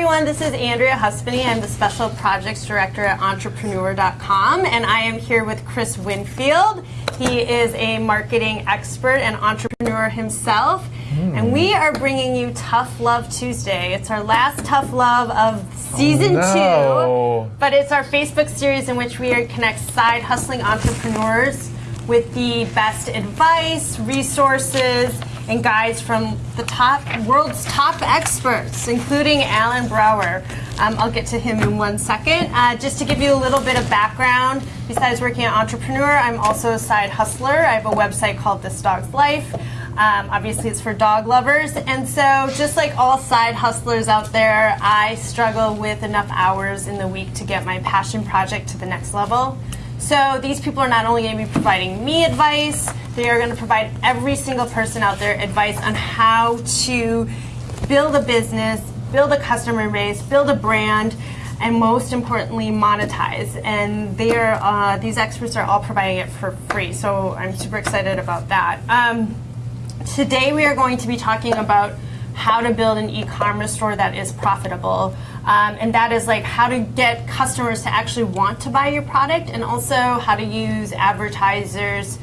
everyone, this is Andrea Huspeni. I'm the Special Projects Director at Entrepreneur.com, and I am here with Chris Winfield. He is a marketing expert and entrepreneur himself, mm. and we are bringing you Tough Love Tuesday. It's our last Tough Love of season oh, no. two, but it's our Facebook series in which we connect side hustling entrepreneurs with the best advice, resources, and guides from the top world's top experts, including Allen Brouwer. Um, I'll get to him in one second. Uh, just to give you a little bit of background, besides working at Entrepreneur, I'm also a side hustler. I have a website called This Dog's Life. Um, obviously, it's for dog lovers. And so, just like all side hustlers out there, I struggle with enough hours in the week to get my passion project to the next level. So, these people are not only going to be providing me advice, they are going to provide every single person out there advice on how to build a business, build a customer base, build a brand, and most importantly, monetize. And they are, uh, these experts are all providing it for free. So I'm super excited about that. Um, today we are going to be talking about how to build an e-commerce store that is profitable. Um, and that is like how to get customers to actually want to buy your product and also how to use advertisers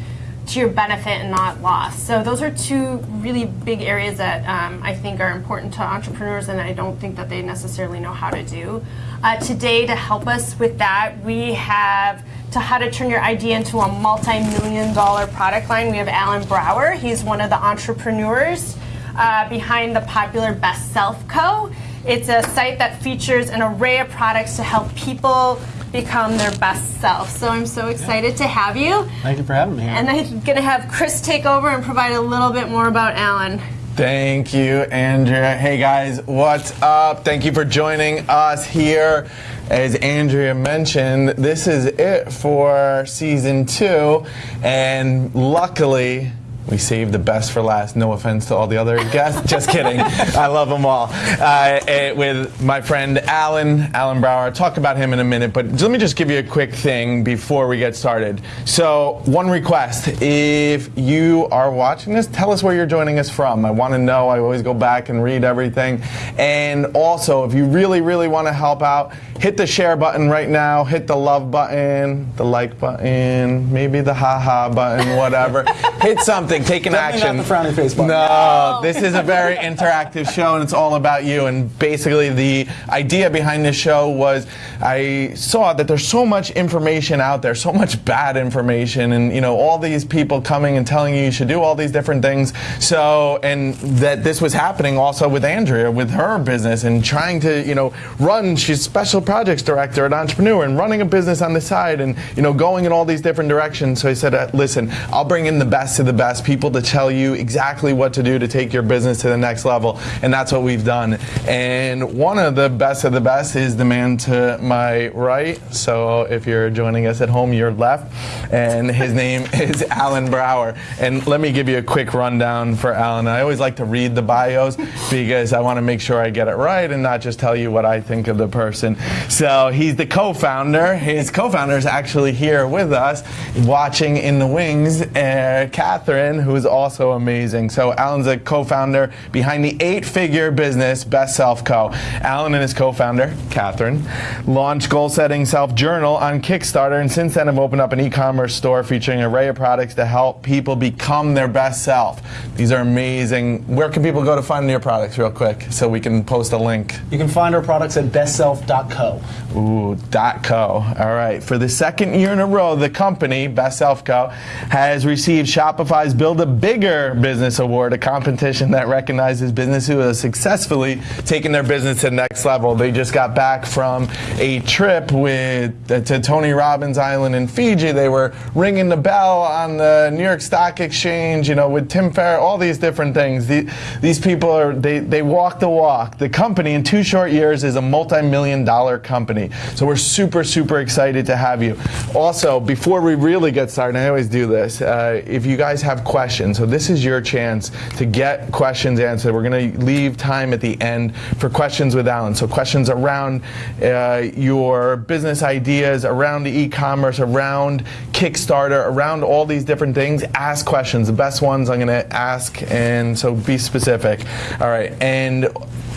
to your benefit and not loss. So those are two really big areas that um, I think are important to entrepreneurs and I don't think that they necessarily know how to do. Uh, today to help us with that, we have to how to turn your idea into a multi-million dollar product line. We have Allen Brouwer. He's one of the entrepreneurs uh, behind the popular Best Self Co. It's a site that features an array of products to help people become their best self. So I'm so excited yeah. to have you. Thank you for having me. Here. And I'm going to have Chris take over and provide a little bit more about Allen. Thank you, Andrea. Hey guys, what's up? Thank you for joining us here. As Andrea mentioned, this is it for season two, and luckily, we saved the best for last. No offense to all the other guests. Just kidding. I love them all. Uh, eh, with my friend Allen, Allen Brouwer. I'll talk about him in a minute, but let me just give you a quick thing before we get started. So, one request. If you are watching this, tell us where you're joining us from. I want to know. I always go back and read everything. And also, if you really, really want to help out, hit the share button right now, hit the love button, the like button, maybe the haha button, whatever. hit something something, take an action. Not the frowny face button. No, no, this is a very interactive show, and it's all about you. And basically, the idea behind this show was I saw that there's so much information out there, so much bad information, and you know all these people coming and telling you you should do all these different things. So, and that this was happening also with Andrea with her business and trying to you know run. She's special projects director at Entrepreneur and running a business on the side, and you know going in all these different directions. So I said, uh, listen, I'll bring in the best of the best people to tell you exactly what to do to take your business to the next level, and that's what we've done. And one of the best of the best is the man to my right. So if you're joining us at home, you're left, and his name is Allen Brouwer. And let me give you a quick rundown for Allen. I always like to read the bios because I want to make sure I get it right and not just tell you what I think of the person. So he's the co-founder. His co-founder is actually here with us, watching in the wings. Uh, Catherine who is also amazing. So Allen's a co-founder behind the eight-figure business Best Self Co. Allen and his co-founder, Catherine, launched Goal Setting Self Journal on Kickstarter, and since then have opened up an e-commerce store featuring an array of products to help people become their best self. These are amazing. Where can people go to find your products real quick so we can post a link? You can find our products at bestself.co. Ooh, dot .co. All right. For the second year in a row, the company, Best Self Co, has received Shopify's Build a Bigger Business Award, a competition that recognizes businesses who have successfully taken their business to the next level. They just got back from a trip with uh, to Tony Robbins Island in Fiji. They were ringing the bell on the New York Stock Exchange, you know, with Tim Ferriss, all these different things. The, these people are they they walk the walk. The company in two short years is a multi-million dollar company. So we're super super excited to have you. Also, before we really get started, I always do this. Uh, if you guys have questions. So this is your chance to get questions answered. We're going to leave time at the end for questions with Allen. So questions around uh, your business ideas, around the e-commerce, around Kickstarter, around all these different things. Ask questions. The best ones I'm going to ask, and so be specific. All right, and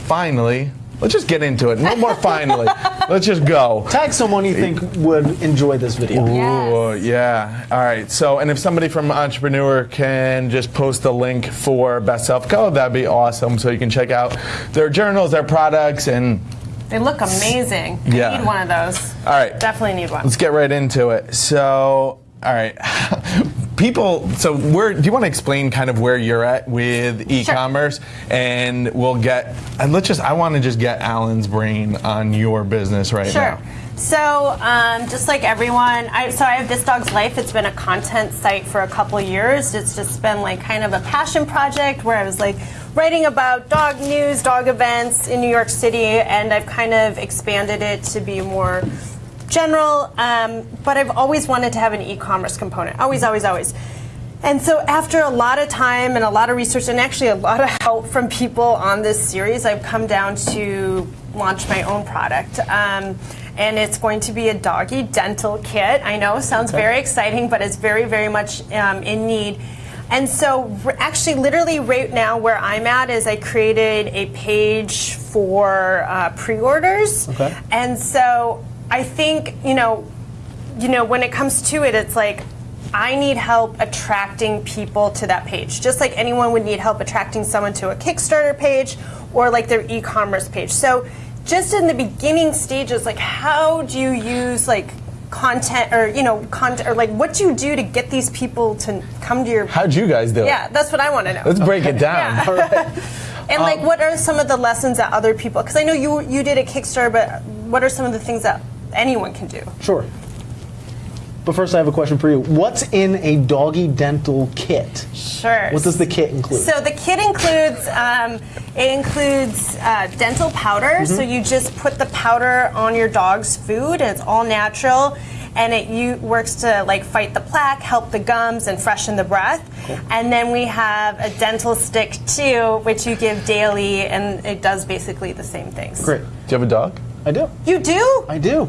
finally, let's just get into it. No more finally. let's just go. Tag someone you think would enjoy this video. Yes. Ooh, yeah. All right. So, and if somebody from Entrepreneur can just post a link for Best Self Code, that'd be awesome. So you can check out their journals, their products, and They look amazing. Yeah. I need one of those. all right. Definitely need one. Let's get right into it. So, all right. People, so where do you want to explain kind of where you're at with e-commerce sure. and we'll get and let's just I want to just get Allen's brain on your business right now. Sure. now. So, um, just like everyone, I, so I have This Dog's Life. It's been a content site for a couple years. It's just been like kind of a passion project where I was like writing about dog news, dog events in New York City, and I've kind of expanded it to be more general. Um, but I've always wanted to have an e-commerce component. Always, always, always. And so after a lot of time and a lot of research and actually a lot of help from people on this series, I've come down to launch my own product. Um, and it's going to be a doggy dental kit. I know, sounds very exciting, but it's very, very much um, in need. And so, actually, literally, right now, where I'm at is I created a page for uh, pre-orders. Okay. And so, I think you know, you know, when it comes to it, it's like I need help attracting people to that page, just like anyone would need help attracting someone to a Kickstarter page or like their e-commerce page. So, just in the beginning stages, like how do you use like content or you know content or like what do you do to get these people to come to your How'd you guys do yeah it? Yeah, that's what i want to know Let's break it down. Yeah. and like um, what are some of the lessons that other people because i know you you did a kickstarter but what are some of the things that anyone can do Sure. But first, I have a question for you. What's in a doggy dental kit? sure What does the kit include? So the kit includes um, it includes uh, dental powder. So you just put the powder on your dog's food, and it's all natural, and it you, works to like fight the plaque, help the gums, and freshen the breath. And then we have a dental stick too, which you give daily, and it does basically the same things. Great. Do you have a dog? I do. You do? I do.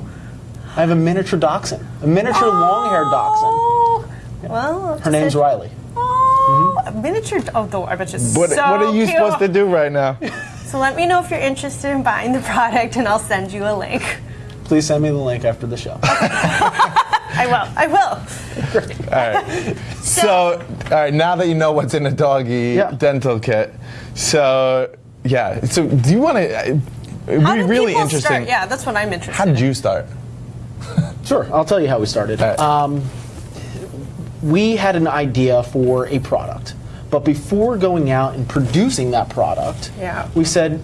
I have a miniature dachshund, a miniature long-haired dachshund. Oh, well, Her name's Riley. Oh, mm-hmm. a miniature. Oh, though I bet you. What, so what are you cute. supposed to do right now? So let me know if you're interested in buying the product, and I'll send you a link. Please send me the link after the show. I will. I will. All right. So, all right, now that you know what's in a doggy Yeah. dental kit, so yeah. So, do you want to? It'd How be did really people interesting. Start? Yeah, that's what I'm interested. How did in. you start? Sure, I'll tell you how we started. All right. Um, we had an idea for a product, but before going out and producing that product, Yeah. we said,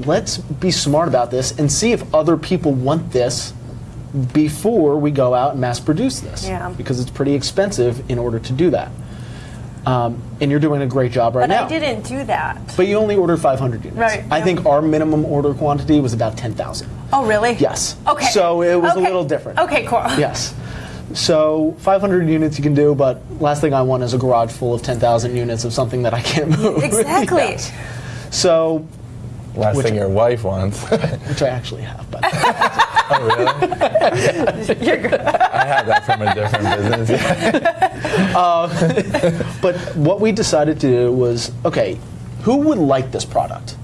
let's be smart about this and see if other people want this before we go out and mass produce this. Yeah. Because it's pretty expensive in order to do that. Um, and you're doing a great job right But now. I didn't do that. But you only ordered 500 units. Right, I yeah. think our minimum order quantity was about 10,000. Oh, really? Yes. Okay. So it was a little different. Okay, cool. Yes. So 500 units you can do, but last thing I want is a garage full of 10,000 units of something that I can't move. Exactly. Yes. So, Last Which- thing your wife wants. which I actually have, but oh, really? You're good. I have that from a different business. Um, but what we decided to do was, okay, who would like this product?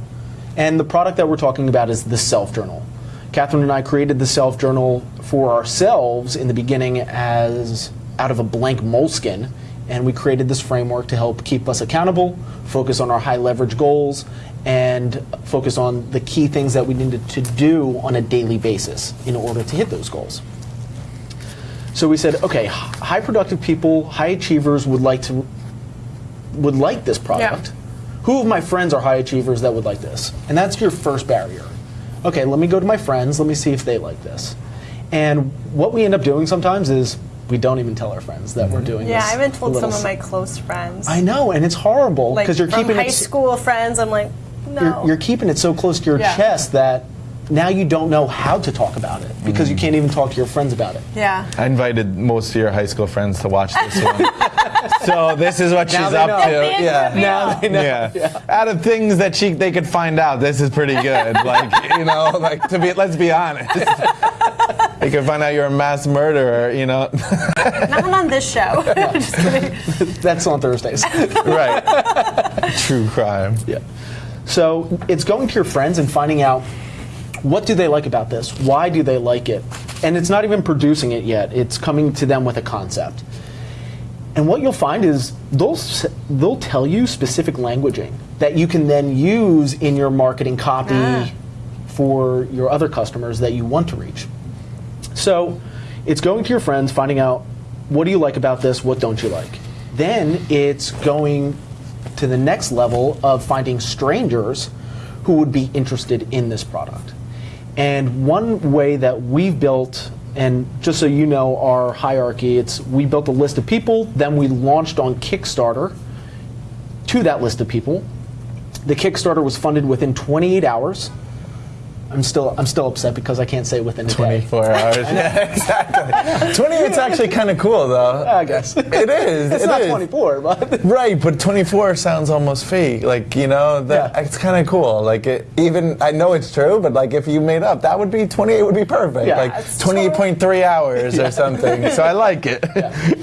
And the product that we're talking about is the Self Journal. Catherine and I created the Self Journal for ourselves in the beginning as out of a blank Moleskine, and we created this framework to help keep us accountable, focus on our high leverage goals, and focus on the key things that we needed to do on a daily basis in order to hit those goals. So we said, okay, high productive people, high achievers would like to would like this product. Who of my friends are high achievers that would like this? And that's your first barrier. Okay, let me go to my friends, let me see if they like this. And what we end up doing sometimes is we don't even tell our friends that we're mm-hmm. doing Yeah, this. Yeah, I haven't told some of my close friends. I know, and it's horrible like because you're from keeping high it s- school friends. I'm like, no. you're, you're keeping it so close to your Yeah. chest that now you don't know how to talk about it because you mm. can't even talk to your friends about it. yeah. I invited most of your high school friends to watch this one. so this is what Now she's up know. to. The Yeah. Now they know. Yeah. Out of things that she they could find out, this is pretty good. Like you know, like to be let's be honest. they could find out you're a mass murderer. You know, Not on this show. Just kidding. That's on Thursdays. right? True crime. Yeah. So it's going to your friends and finding out what do they like about this? Why do they like it? And it's not even producing it yet. It's coming to them with a concept. And what you'll find is they'll they'll tell you specific languaging that you can then use in your marketing copy Ah. for your other customers that you want to reach. So it's going to your friends, finding out what do you like about this, what don't you like. Then it's going to the next level of finding strangers who would be interested in this product. And one way that we've built, and just so you know our hierarchy, it's we built a list of people, then we launched on Kickstarter to that list of people. The Kickstarter was funded within 28 hours. I'm still I'm still upset because I can't say within a day. 24 hours. yeah, exactly. 28 is actually kind of cool, though. I guess. It is. It's it not is. 24, but Right, but 24 sounds almost fake. Like, you know, that Yeah. it's kind of cool. Like, it, even, I know it's true, but like, if you made up, that would be 28 would be perfect. Yeah. like, That's 28.3 hours or something. So I like it.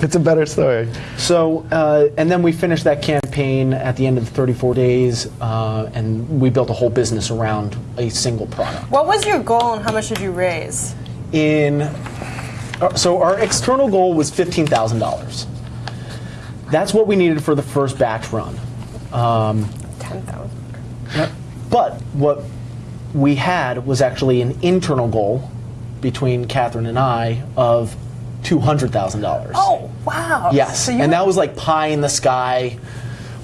it's a better story. So, uh, and then we finished that campaign at the end of 34 days, uh, and we built a whole business around a single product. What was your goal and how much did you raise? In uh, so our external goal was fifteen thousand dollars. That's what we needed for the first batch run. Ten thousand. But what we had was actually an internal goal between Catherine and I of two hundred thousand dollars. Oh wow. Yes, So and that was like pie in the sky.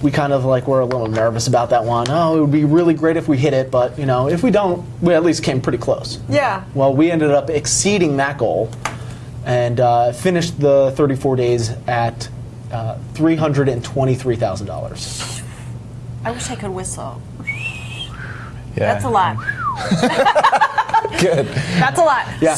We kind of like were a little nervous about that one. Oh, it would be really great if we hit it, but you know, if we don't, we at least came pretty close. Yeah. Well, we ended up exceeding that goal and uh, finished the 34 days at uh, $323,000. I wish I could whistle. Yeah. That's a lot. Good. That's a lot. Yeah.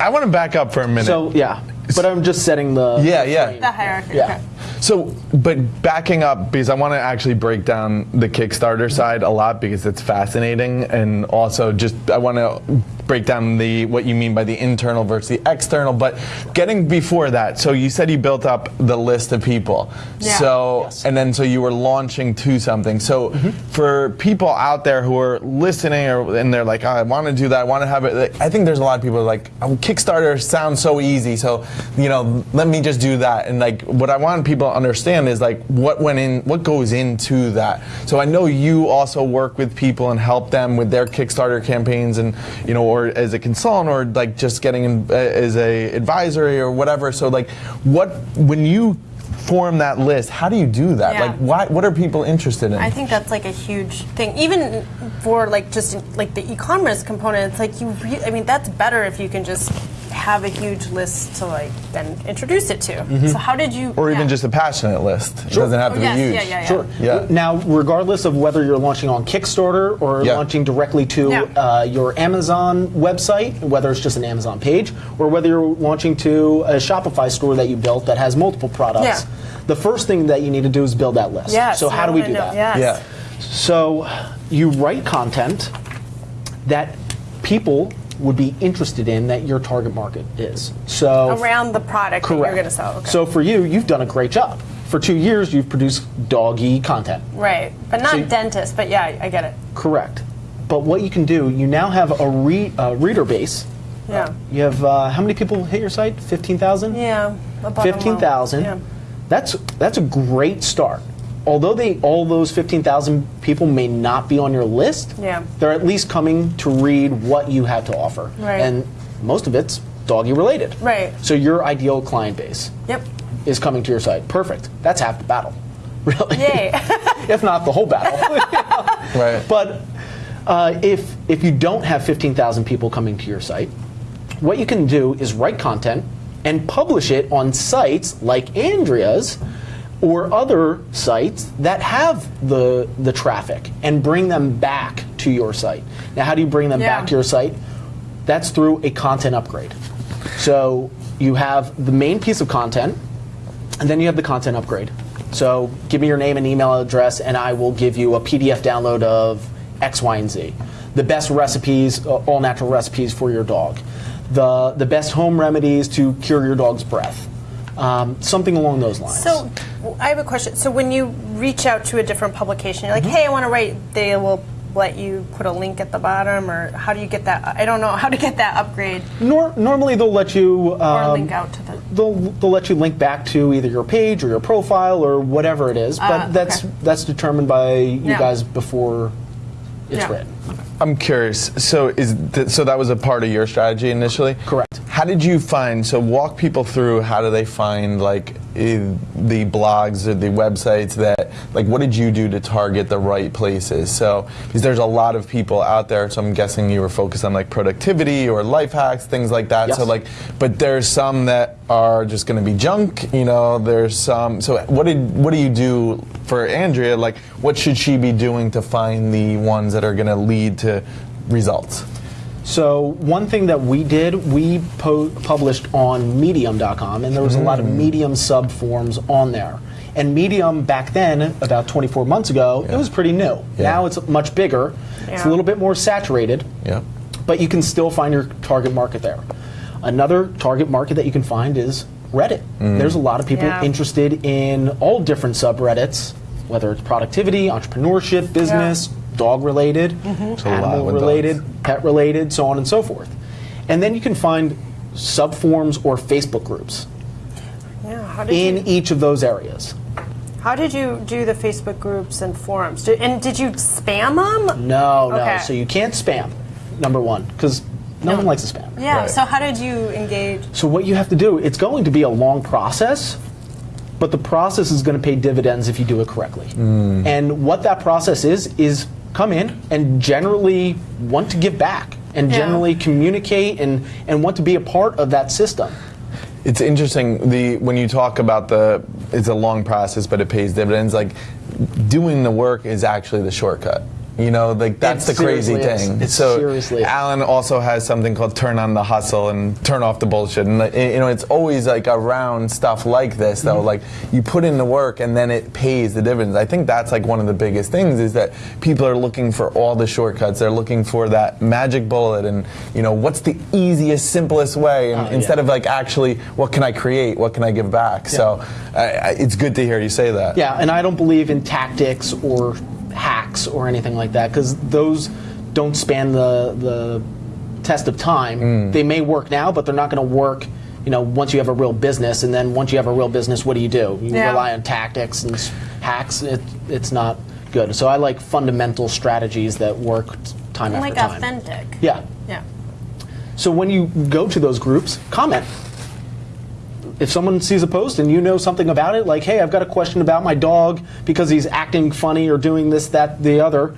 I want to back up for a minute. So, yeah. But I'm just setting the. Yeah, yeah. The hierarchy. Yeah. Okay. So, but backing up because I want to actually break down the Kickstarter side a lot because it's fascinating, and also just I want to break down the what you mean by the internal versus the external. But getting before that, so you said you built up the list of people. Yeah. So, Yes. and then so you were launching to something. So, mm-hmm. for people out there who are listening or and they're like, oh, I want to do that, I want to have it. like, I think there's a lot of people who are like, oh, Kickstarter sounds so easy, so you know, let me just do that. And like, what I want people understand is like what went in, what goes into that. So I know you also work with people and help them with their Kickstarter campaigns, and you know, or as a consultant, or like just getting in, uh, as a advisory or whatever. So like, what when you form that list, how do you do that? Yeah. Like, why, what are people interested in? I think that's like a huge thing, even for like just like the e-commerce component. It's like you, re- I mean, that's better if you can just have a huge list to like then introduce it to. So how did you? or even just a passionate list. It doesn't have Oh, to yes, be huge. yeah, yeah, yeah. Sure. Yeah. Now, regardless of whether you're launching on Kickstarter or Yeah. launching directly to Yeah. uh, your Amazon website, whether it's just an Amazon page, or whether you're launching to a Shopify store that you built that has multiple products, Yeah. the first thing that you need to do is build that list. Yes, so how do we do know- that? Yes. Yeah. So you write content that people would be interested in that your target market is. So around the product that you're going to sell. Okay. So for you, you've done a great job. For two years, you've produced doggy content. right, but not So dentist. But yeah, I get it. Correct. But what you can do, you now have a re, uh, reader base. Yeah. You have uh, how many people hit your site? Fifteen thousand. Yeah. Fifteen thousand. Yeah. That's that's a great start. Although they all those fifteen thousand people may not be on your list, Yeah. they're at least coming to read what you have to offer, Right. and most of it's doggy related. Right. So your ideal client base Yep. is coming to your site. Perfect. That's half the battle, really. Yay. if not the whole battle. Right. But uh, if if you don't have 15,000 people coming to your site, what you can do is write content and publish it on sites like Andrea's or other sites that have the the traffic and bring them back to your site. Now, how do you bring them Yeah. back to your site? That's through a content upgrade. So you have the main piece of content, and then you have the content upgrade. So give me your name and email address, and I will give you a PDF download of X, Y, and Z. The best recipes, uh, all natural recipes for your dog. The, the best home remedies to cure your dog's breath. Um, something along those lines. So I have a question. So when you reach out to a different publication, you're like, Mm-hmm. "Hey, I want to write," they will let you put a link at the bottom, or how do you get that? I don't know how to get that upgrade Nor, normally they'll let you or um, link out to the. they'll they'll let you link back to either your page or your profile or whatever it is. But Ah, that's okay. that's determined by you Yeah. guys before it's Yeah. written. I'm curious. So is th- so that was a part of your strategy initially? Correct. How did you find? So walk people through how do they find like Eh, the blogs or the websites that like what did you do to target the right places? So because there's a lot of people out there, so I'm guessing you were focused on like productivity or life hacks, things like that. So like, but there's some that are just going to be junk. You know, there's some. So what did what do you do for Andrea? Like, what should she be doing to find the ones that are going to lead to results? So one thing that we did, we po- published on Medium.com, and there was a lot of mm. Medium sub forums on there. And Medium back then, about 24 months ago, it was pretty new. Yeah. Now it's much bigger. It's a little bit more saturated. Yeah. but you can still find your target market there. Another target market that you can find is Reddit. Mm. There's a lot of people Yeah. interested in all different subreddits, whether it's productivity, entrepreneurship, business, dog related, mm-hmm. There's a lot animal related, dogs. pet related, so on and so forth. And then you can find subforums or Facebook groups Yeah. How did in you? each of those areas. How did you do the Facebook groups and forums? Did, and did you spam them? No, no. Okay. So you can't spam, number one, because no, one likes to spam. Yeah. Right. So how did you engage? So what you have to do, it's going to be a long process, but the process is going to pay dividends if you do it correctly. Mm. And what that process is is come in and generally want to give back and Yeah. generally communicate and, and want to be a part of that system. It's interesting the when you talk about the it's a long process but it pays dividends like doing the work is actually the shortcut. You know, like that's It the crazy thing. It so seriously. Allen also has something called turn on the hustle and turn off the bullshit. And like, you know, it's always like around stuff like this though. Mm-hmm. Like you put in the work and then it pays the dividends. I think that's like one of the biggest things is that people are looking for all the shortcuts. They're looking for that magic bullet and you know what's the easiest, simplest way. And Oh, yeah. instead of like actually what can I create, what can I give back. So I I, it's good to hear you say that. Yeah, and I don't believe in tactics or hacks or anything like that because those don't span the the test of time. Mm. They may work now, but they're not going to work. You know, once you have a real business, and then once you have a real business, what do you do? You Yeah. rely on tactics and hacks. It, it's not good. So I like fundamental strategies that work t- time after Like time. authentic. Yeah. Yeah. So when you go to those groups, comment. If someone sees a post and you know something about it, like, hey, I've got a question about my dog because he's acting funny or doing this, that, the other,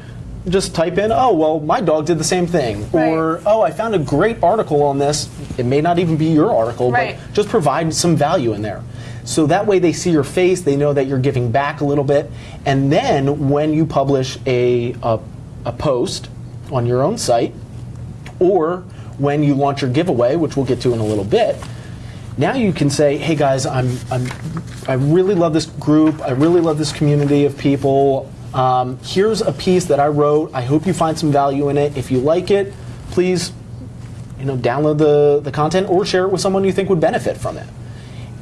just type in, oh, well, my dog did the same thing. Or, oh, I found a great article on this. It may not even be your article, Right. but just provide some value in there. So that way they see your face, they know that you're giving back a little bit. And then when you publish a, a, a post on your own site, or when you launch your giveaway, which we'll get to in a little bit, now you can say, "Hey guys, I'm, I'm I really love this group. I really love this community of people. Um, here's a piece that I wrote. I hope you find some value in it. If you like it, please, you know, download the the content or share it with someone you think would benefit from it."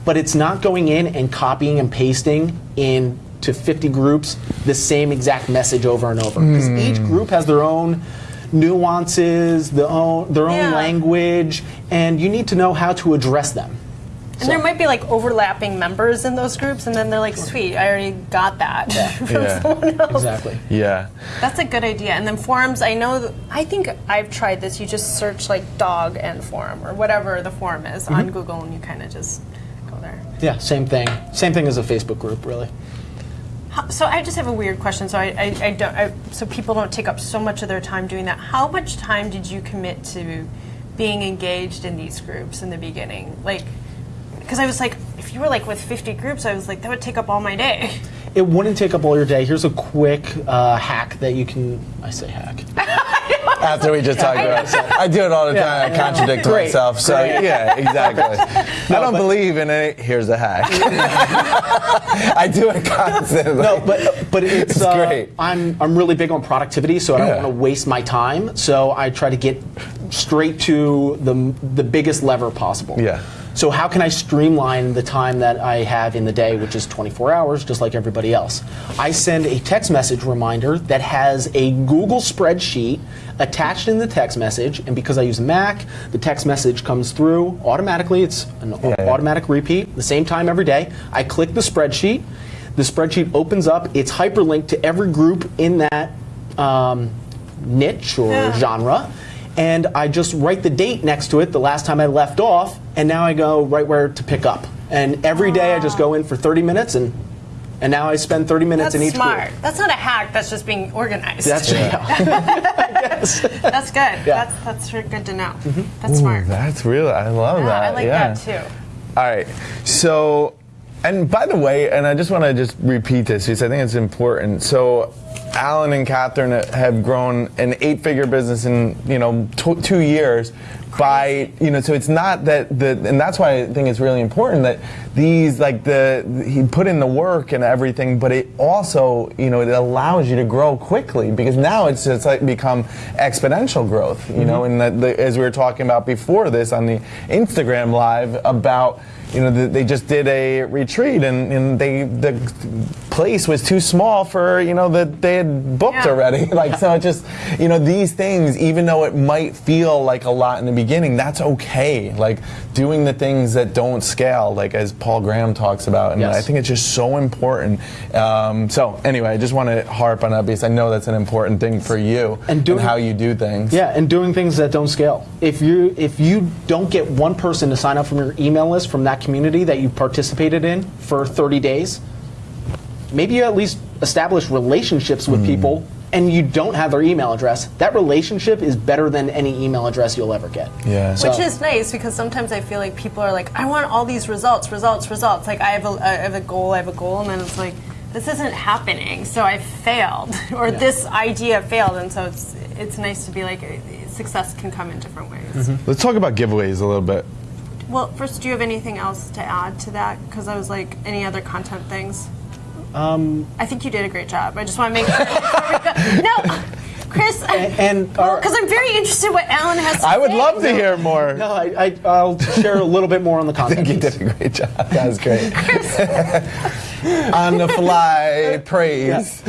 But it's not going in and copying and pasting into 50 groups the same exact message over and over because each group has their own nuances, their own their own Yeah. language, and you need to know how to address them. And there might be like overlapping members in those groups, and then they're like, "Sweet, I already got that from Yeah. someone else." Exactly. Yeah. That's a good idea. And then forums, I know. I think I've tried this. You just search like dog and forum or whatever the forum is Mm-hmm. on Google, and you kind of just go there. Yeah, same thing. Same thing as a Facebook group, really. So I just have a weird question. So I, I, I don't. I, so people don't take up so much of their time doing that. How much time did you commit to being engaged in these groups in the beginning? Like, because I was like, if you were like with 50 groups, I was like, that would take up all my day. It wouldn't take up all your day. Here's a quick uh, hack that you can. I say hack. After we just talked about it. I do it all the time. I contradict Great. myself. So Great. yeah, exactly. I don't believe in it. Here's a hack. I do it constantly. No, but but it's, It's uh, great. I'm I'm really big on productivity, so I don't Yeah. want to waste my time. So I try to get straight to the the biggest lever possible. Yeah. So how can I streamline the time that I have in the day, which is 24 hours, just like everybody else? I send a text message reminder that has a Google spreadsheet attached in the text message, and because I use Mac, the text message comes through automatically. It's an yeah. automatic repeat, the same time every day. I click the spreadsheet. The spreadsheet opens up. It's hyperlinked to every group in that um, niche or Yeah. genre and I just write the date next to it, the last time I left off, and now I go right where to pick up. And every day I just go in for 30 minutes, and and now I spend 30 minutes That's in each smart. group. That's not a hack. That's just being organized. That's That's good. Yeah. That's that's re- good to know. Mm-hmm. That's smart. That's real. I love Yeah, that. I like yeah. that too. All right. So, and by the way, and I just want to just repeat this because I think it's important. So, Allen and Catherine have grown an eight-figure business in you know tw- two years by you know. So it's not that the and that's why I think it's really important that these like the he put in the work and everything, but it also you know it allows you to grow quickly because now it's it's like become exponential growth. You know, mm-hmm. and that the, as we were talking about before this on the Instagram live about you know, th- they just did a retreat and, and they the place was too small for you know that they had booked Yeah. already. like so, it just you know these things, even though it might feel like a lot in the beginning, that's okay. Like doing the things that don't scale, like as Paul Graham talks about, and Yes. I think it's just so important. Um, so anyway, I just want to harp on that because I know that's an important thing for you And doing- how you do things. Yeah, and doing things that don't scale. If you if you don't get one person to sign up from your email list from that community that you participated in for 30 days, maybe you at least establish relationships with people and you don't have their email address. That relationship is better than any email address you'll ever get. Yeah. So- Which is nice because sometimes I feel like people are like, I want all these results, results, results. Like I have a, I have a goal, I have a goal, and then it's like, this isn't happening, so I failed, or this idea failed, and so it's it's nice to be like, uh, success can come in different ways. Let's talk about giveaways a little bit. Well, first, do you have anything else to add to that? Because I was like, any other content things? Um, I think you did a great job. I just want to make sure. before we go- no, Chris. and well, because I'm very interested what Allen has. to I would say. love to hear more. No, I, I, I'll share a little bit more on the content. I think You did a great job. That was great. On the fly praise.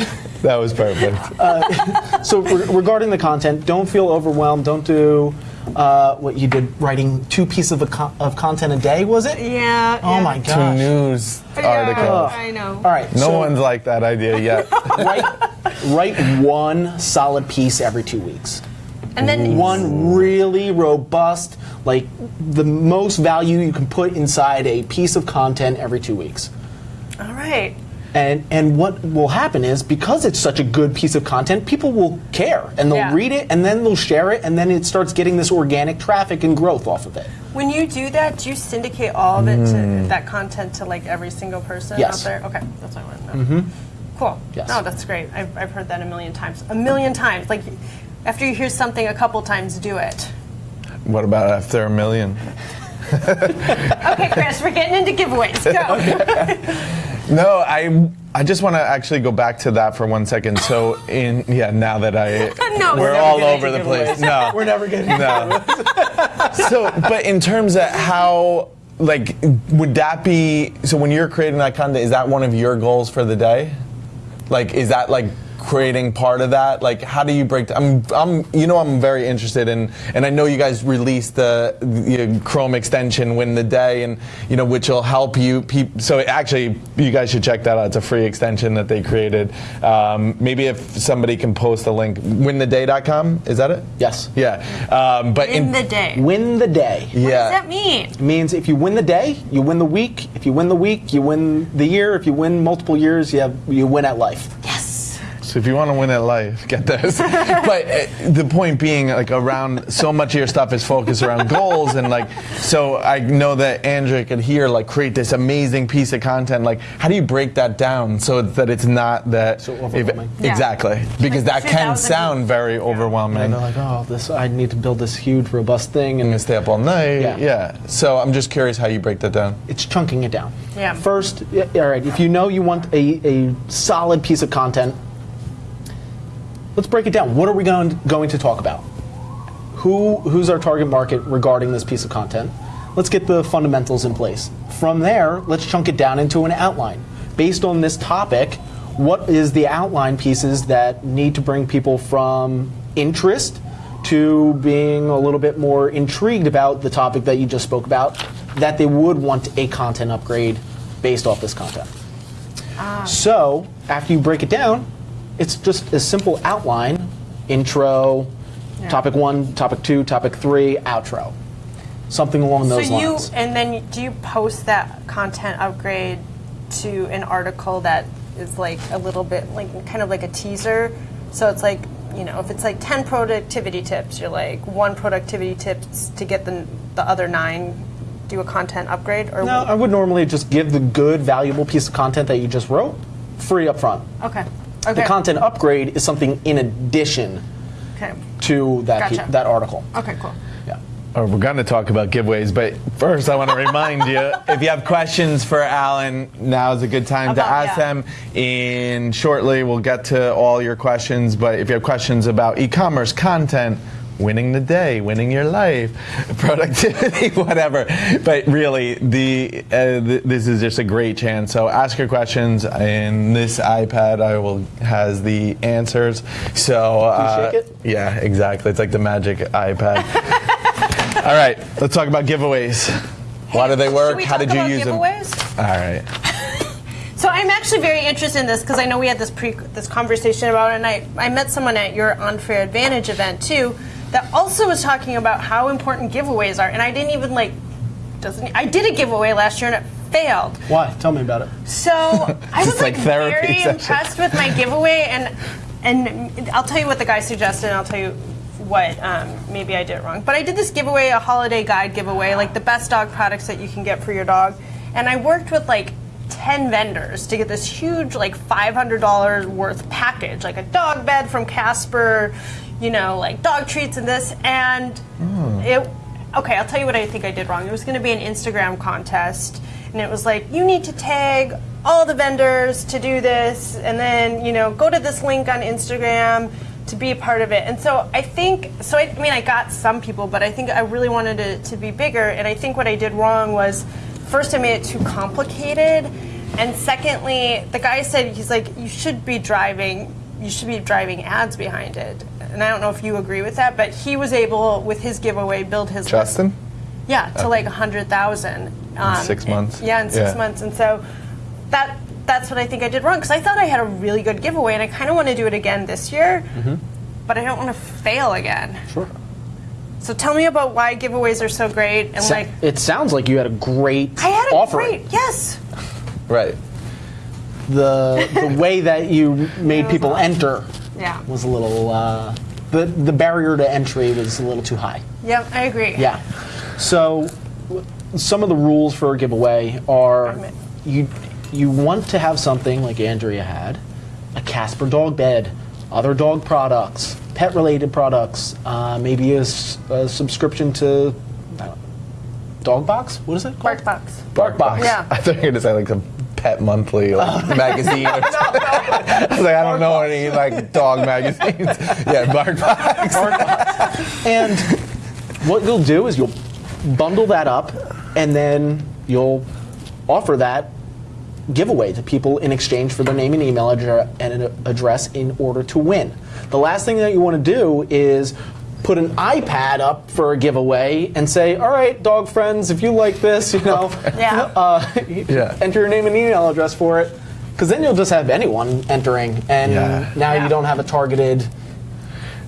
That was perfect. So re- regarding the content, don't feel overwhelmed. Don't do uh, what you did, writing two pieces of, a co- of content a day. Was it? Yeah. Oh yeah. my Two gosh! news Yeah, articles. I know. All right. No so one's liked that idea yet. write, write one solid piece every two weeks. And then One really robust, like the most value you can put inside a piece of content every two weeks. All right. And and what will happen is because it's such a good piece of content, people will care and they'll Yeah. read it and then they'll share it and then it starts getting this organic traffic and growth off of it. When you do that, do you syndicate all of it to that content to like every single person Yes. out there? Okay, that's what I want to know. Mm-hmm. Cool. Yes. No, that's great. I've, I've heard that a million times. A million times. Like after you hear something a couple times, do it. what about after a million? Okay, Chris, we're getting into giveaways. Go. No, I I just want to actually go back to that for one second. So in yeah, now that I No, we're we're all over the place. No, We're never getting no. so, but in terms of how, like, would that be? So, when you're creating that content, is that one of your goals for the day? Like, is that like creating part of that? Like, how do you break? I'm, I'm, you know, I'm very interested in, and I know you guys released the, the Chrome extension win the day, and you know, which will help you. Peop- so, actually, you guys should check that out. It's a free extension that they created. Um, maybe if somebody can post a link, wintheday.com. Is that it? Yes. Yeah. Um, but In the day. Win the day. What does yeah. that mean? It means if you win the day, you win the week. If you win the week, you win the year. If you win multiple years, you have you win at life. Yes. So if you want to win at life, get this. but uh, the point being, like around so much of your stuff is focused around goals, and like, so I know that Andrea could here like create this amazing piece of content. Like, how do you break that down so that it's not that So if- overwhelming. Yeah. exactly because Like that can 2,000 sound very overwhelming. And they're like, oh, this I need to build this huge, robust thing, I'm and stay up all night. Yeah. yeah. So I'm just curious how you break that down. it's chunking it down. Yeah. First, all right, if you know you want a, a solid piece of content, let's break it down. What are we going going to talk about? who who's our target market regarding this piece of content. Let's get the fundamentals in place. From there, let's chunk it down into an outline. Based on this topic, what is the outline pieces that need to bring people from interest to being a little bit more intrigued about the topic that you just spoke about, that they would want a content upgrade based off this content. Ah. So after you break it down, it's just a simple outline, intro, topic one, topic two, topic three, outro. Something along So those you lines. and then do you post that content upgrade to an article that is like a little bit like kind of like a teaser? So it's like you know if it's like ten productivity tips, you're like one productivity tips to get the the other nine. Do a content upgrade or No, I would normally just give the good, valuable piece of content that you just wrote free up front. okay okay The content upgrade is something in addition okay to that, Gotcha. that article. okay cool. Yeah. Or we're going to talk about giveaways, but first I want to remind you if you have questions for Allen, now is a good time to ask yeah. them. In shortly, we'll get to all your questions, but if you have questions about e commerce, content, winning the day, winning your life, productivity, whatever. But really, the uh, th- this is just a great chance. So ask your questions, and this iPad I will has the answers. So uh, shake it? yeah, exactly. It's like the magic iPad. All right, let's talk about giveaways. Why do they work? we How talk did you about use giveaways? them? All right. So I'm actually very interested in this because I know we had this pre this conversation about it, and I, I met someone at your Unfair Advantage event too that also was talking about how important giveaways are, and I didn't even like doesn't I did a giveaway last year and it failed. Why? Tell me about it. So I was like like, therapy very session. impressed with my giveaway, and and I'll tell you what the guy suggested, and I'll tell you what um, maybe I did it wrong. But I did this giveaway, a holiday guide giveaway, like the best dog products that you can get for your dog, and I worked with like. 10 vendors to get this huge like $500 worth package like a dog bed from casper you know like dog treats and this and hmm. it okay i'll tell you what i think i did wrong. It was going to be an instagram contest and it was like you need to tag all the vendors to do this and then you know go to this link on instagram to be a part of it. And so i think so i, I mean i got some people but i think i really wanted it to be bigger and i think what i did wrong was first i made it too complicated and secondly the guy said he's like you should be driving you should be driving ads behind it and i don't know if you agree with that but he was able with his giveaway build his list Justin? yeah, to like a hundred thousand. Um, six months? Yeah, in six Yeah. months, and so that that's what I think I did wrong because I thought I had a really good giveaway, and I kind of want to do it again this year, but I don't want to fail again. Sure. So tell me about why giveaways are so great, and So- like it sounds like you had a great I had a offering. great yes. Right. The the way that you made people awesome. enter Yeah. was a little uh, the the barrier to entry was a little too high. Yep, I agree. Yeah. So some of the rules for a giveaway are you you want to have something like Andrea had, a Casper dog bed, other dog products, pet related products, uh, maybe a subscription to know, Dog Box. What is it called? Bark box. Bark Box. Yeah. I thought you were going to say like some pet monthly like, magazine or. I was like, I don't know any like dog magazines. yeah, Bark Box. And what you'll do is you'll bundle that up and then you'll offer that giveaway to people in exchange for their name and email address and an address in order to win. The last thing that you want to do is put an iPad up for a giveaway and say, "All right, dog friends, if you like this, you know, Yeah. uh, Yeah. enter your name and email address for it." Because then you'll just have anyone entering, and Yeah. now Yeah. you don't have a targeted.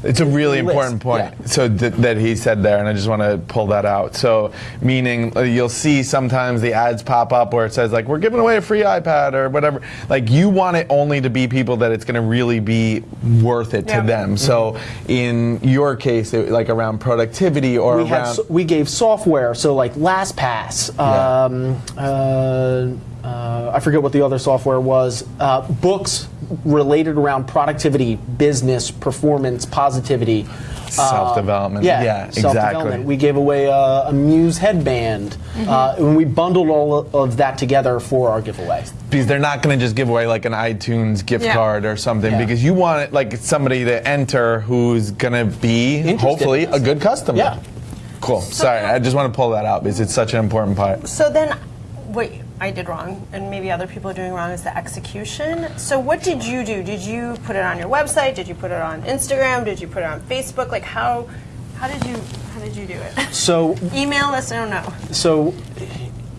It's a really List, important point. yeah. So th- that he said there, and I just want to pull that out. So meaning uh, you'll see sometimes the ads pop up where it says like we're giving away a free iPad or whatever. Like you want it only to be people that it's going to really be worth it Yeah. to them. So in your case, it, like around productivity or we had around so- we gave software so like LastPass Yeah. um, uh, uh, I forget what the other software was uh, books related around productivity business performance positivity Self-development. Yeah, Yeah, self-development. exactly. We gave away a, a Muse headband, Mm-hmm. uh, and we bundled all of that together for our giveaway. because they're not going to just give away like an iTunes gift Yeah. card or something Yeah. because you want it, like somebody to enter who's going to be hopefully a good customer. Yeah. Cool. Sorry, I just want to pull that out because it's such an important part. So then, what I did wrong, and maybe other people are doing wrong, is the execution. So what did you do? Did you put it on your website? Did you put it on Instagram? Did you put it on Facebook? Like how, how did you, how did you do it? So, Email us. I don't know. so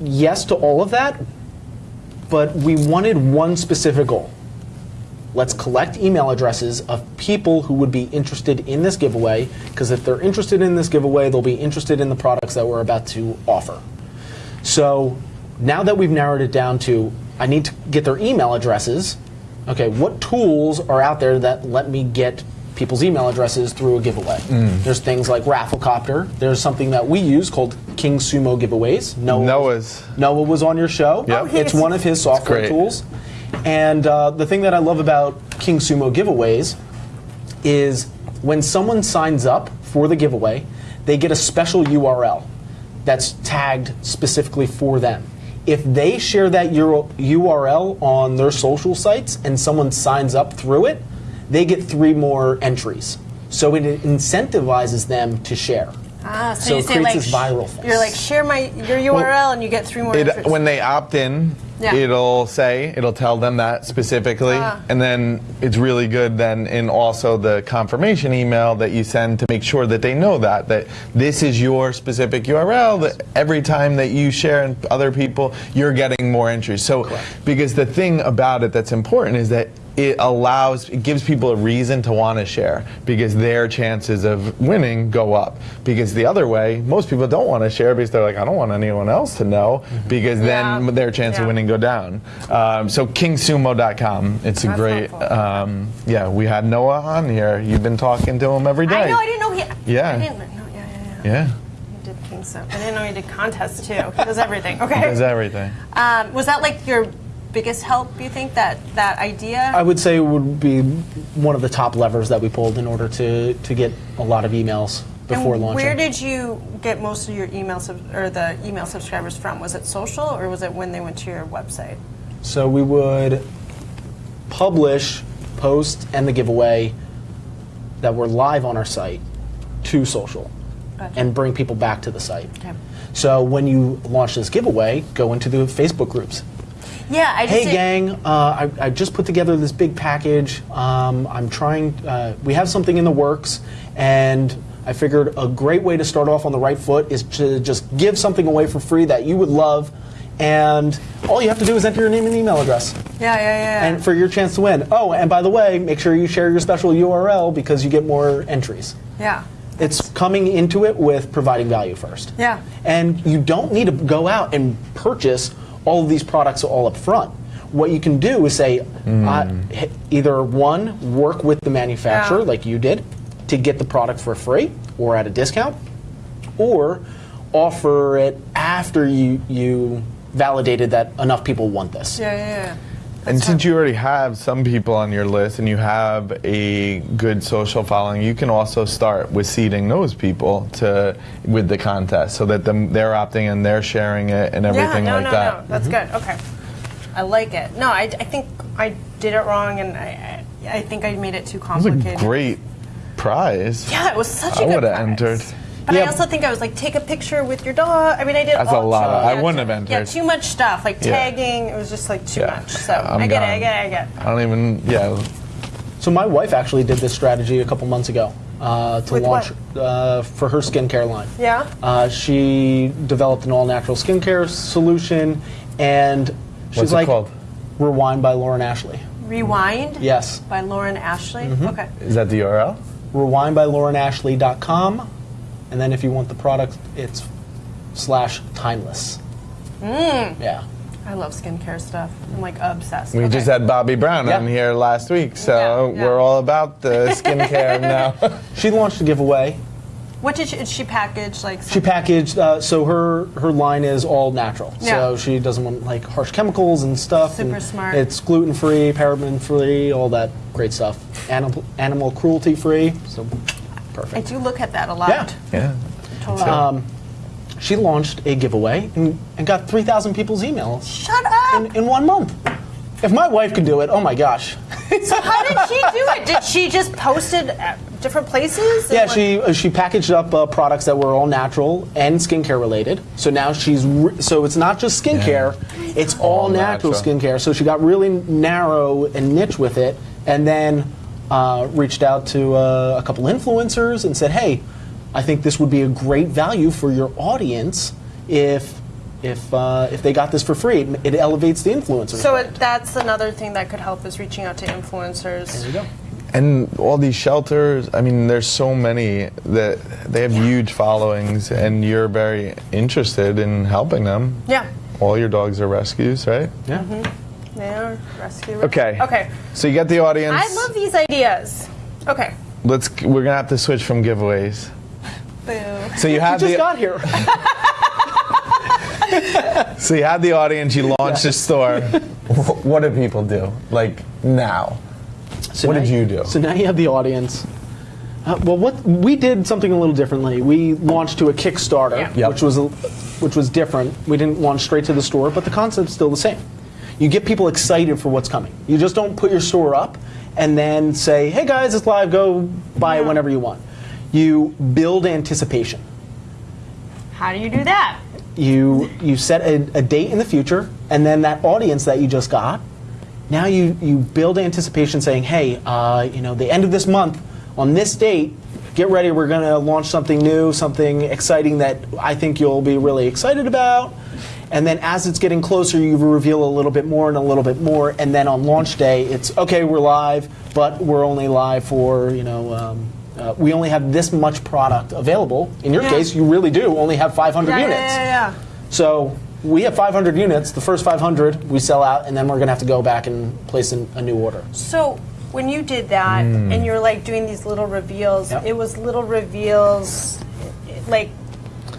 yes to all of that, but we wanted one specific goal. Let's collect email addresses of people who would be interested in this giveaway, because if they're interested in this giveaway, they'll be interested in the products that we're about to offer. So now that we've narrowed it down to, I need to get their email addresses. Okay, what tools are out there that let me get people's email addresses through a giveaway? There's things like Rafflecopter. There's something that we use called King Sumo Giveaways. Noah, Noah's. Noah was on your show. Yep. Oh, It's one of his software tools. And uh, the thing that I love about King Sumo Giveaways is when someone signs up for the giveaway, they get a special URL that's tagged specifically for them. If they share that URL on their social sites and someone signs up through it, they get three more entries. So it incentivizes them to share. Ah, so, So you it say creates like this viral thing. you're like share my your URL and you get three more. It, when they opt in, Yeah. it'll say, it'll tell them that specifically. Ah. And then it's really good then in also the confirmation email that you send to make sure that they know that, that this is your specific URL, that every time that you share and other people, you're getting more entries. So, because the thing about it that's important is that it allows, it gives people a reason to want to share because their chances of winning go up. Because the other way, most people don't want to share because they're like, I don't want anyone else to know because then their chance Yeah. of winning go down. Um, so kingsumo.com, it's a That's great, um, yeah, we had Noah on here. You've been talking to him every day. I know. I didn't know he. Yeah. I didn't know. Yeah, yeah, yeah. Yeah, He did King Sumo. I didn't know he did contests too. He does everything. Okay. does everything. Um, was that like your biggest help? You think that that idea? I would say would be one of the top levers that we pulled in order to, to get a lot of emails before and launching. Where did you get most of your email sub- or the email subscribers from? Was it social or was it when they went to your website? so we would publish, post, and the giveaway that were live on our site to social Gotcha. and bring people back to the site. Okay. So when you launch this giveaway, go into the Facebook groups. Yeah, I just Hey gang, uh, I, I just put together this big package. Um, I'm trying. Uh, we have something in the works, and I figured a great way to start off on the right foot is to just give something away for free that you would love, and all you have to do is enter your name and email address, Yeah, yeah, yeah. and for your chance to win. Oh, and by the way, make sure you share your special URL because you get more entries. yeah. It's coming into it with providing value first. Yeah. And you don't need to go out and purchase all of these products all up front. What you can do is say, uh, either one, work with the manufacturer Yeah. like you did to get the product for free or at a discount, or offer it after you, you validated that enough people want this. Yeah, yeah, yeah. And since you already have some people on your list and you have a good social following, you can also start with seeding those people to with the contest so that them, they're opting and they're sharing it and everything yeah, no, like no, that. no. That's mm-hmm. good. Okay. I like it. No, I, I think I did it wrong, and I, I, I think I made it too complicated. It was a great prize. Yeah, it was such a I good prize. I would've prize. entered. But I also think I was like, take a picture with your dog. I mean, I did. That's a all lot of- too- I yeah, wouldn't too- have Yeah, too much stuff like Yeah. tagging. It was just like too Yeah. much. So I'm I get it. I get it. I get it. I don't even, yeah. So my wife actually did this strategy a couple months ago uh, to With launch uh, for her skincare line. Yeah. Uh, she developed an all-natural skincare solution, and she's What's it like, called? "Rewind" by Lauren Ashley. Rewind. Yes, By Lauren Ashley. Mm-hmm. Okay. Is that the URL? rewind by laurenashley.com, and then if you want the product, it's slash timeless. Mm. Yeah. I love skincare stuff. I'm like obsessed. We Okay. just had Bobbi Brown Yeah. on here last week, so Yeah, yeah. we're all about the skincare now. She launched a giveaway. What did she, did she package? Like She packaged, uh, so her her line is all natural. Yeah. So she doesn't want like harsh chemicals and stuff. Super and smart. It's gluten free, paraben free, all that great stuff. Animal animal cruelty free. So Perfect. I do look at that a lot. Yeah. Yeah. Totally. Um, she launched a giveaway and, and got 3,000 people's emails Shut up! in, in one month. If my wife could do it, oh my gosh. so how did she do it? Did she just post it at different places? Yeah, like- she uh, she packaged up uh, products that were all natural and skincare related. So now she's re- so it's not just skincare, it's all, All natural, natural. skincare. So she got really narrow and niche with it, and then uh, reached out to uh, a couple influencers and said, "Hey, I think this would be a great value for your audience if." If, uh, if they got this for free, it, it elevates the influencer. So it, that's another thing that could help is reaching out to influencers. there you go. And all these shelters, I mean, there's so many that they have huge followings, and you're very interested in helping them. Yeah. All your dogs are rescues, right? Yeah. They are rescue. Okay. Okay. So you got the audience. I love these ideas. Okay. Let's. We're gonna have to switch from giveaways. Boo. So you have. You have just the. got here. So you had the audience. You launched a store. What do people do? Like now. So What now did you do? So now you have the audience. Uh, well, what we did something a little differently. We launched to a Kickstarter, Yeah. Yep. which was a, which was different. We didn't launch straight to the store, but the concept's still the same. You get people excited for what's coming. You just don't put your store up and then say, "Hey guys, it's live. Go buy it whenever you want." You build anticipation. How do you do that? you you set a, a date in the future and then that audience that you just got now you you build anticipation saying hey uh, you know the end of this month on this date get ready we're going to launch something new something exciting that i think you'll be really excited about and then as it's getting closer you reveal a little bit more and a little bit more and then on launch day it's okay we're live but we're only live for you know um, uh, we only have this much product available in your Yeah. case you really do only have 500 Yeah, units yeah, yeah. so we have 500 units. The first 500 we sell out, and then we're going to have to go back and place an, a new order. So when you did that and you're like doing these little reveals, Yep. it was little reveals, like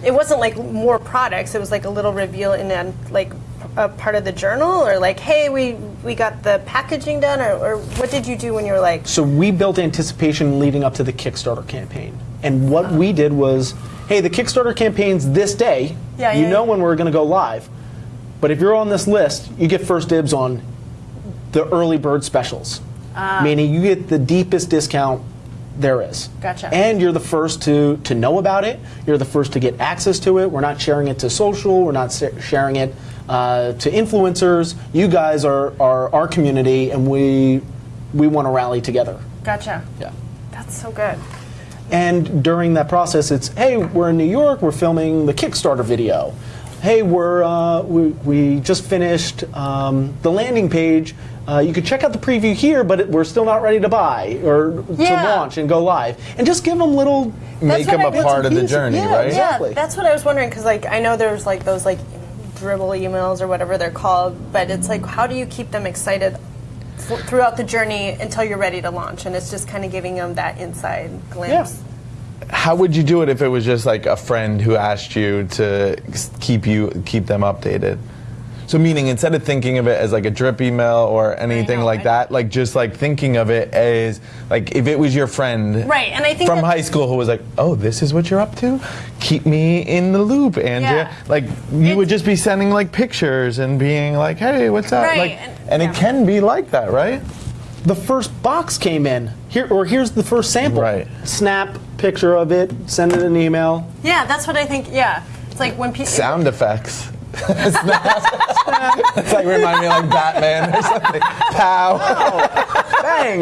it wasn't like more products. It was like a little reveal in a, like a part of the journal, or like, hey, we we got the packaging done, or, or what did you do when you were like, So we built anticipation leading up to the Kickstarter campaign. And what we did was, hey, the Kickstarter campaign's this day. Yeah, you yeah, know yeah. when we're going to go live. But if you're on this list, you get first dibs on the early bird specials. Ah. Meaning you get the deepest discount there is. Gotcha. And you're the first to, to know about it. You're the first to get access to it. We're not sharing it to social. We're not sharing it uh, to influencers. You guys are, are our community, and we we want to rally together. gotcha? Yeah. That's so good. And during that process, it's hey, we're in New York. We're filming the Kickstarter video. Hey, we're uh, we, we just finished um, the landing page. Uh, you could check out the preview here, but it, we're still not ready to buy or Yeah. to launch and go live. And just give them little. Make them I a did. part of the journey, yeah, right? exactly. Yeah, that's what I was wondering because like I know there's like those like dribble emails or whatever they're called, but it's like how do you keep them excited throughout the journey until you're ready to launch? And it's just kind of giving them that inside glimpse. How would you do it if it was just like a friend who asked you to keep you keep them updated? So meaning instead of thinking of it as like a drip email or anything know, like I- that, like just like thinking of it as like if it was your friend Right, and I think from high school who was like, "Oh, this is what you're up to? Keep me in the loop, Andrea." Yeah. Like you would just be sending like pictures and being like, "Hey, what's up?" Right, Like and- and yeah. it can be like that, right? The first box came in here, or here's the first sample. Right. Snap picture of it. Send it an email. Yeah, that's what I think. Yeah, it's like when people. Sound effects. It's like remind me of like Batman or something. Pow. Bang!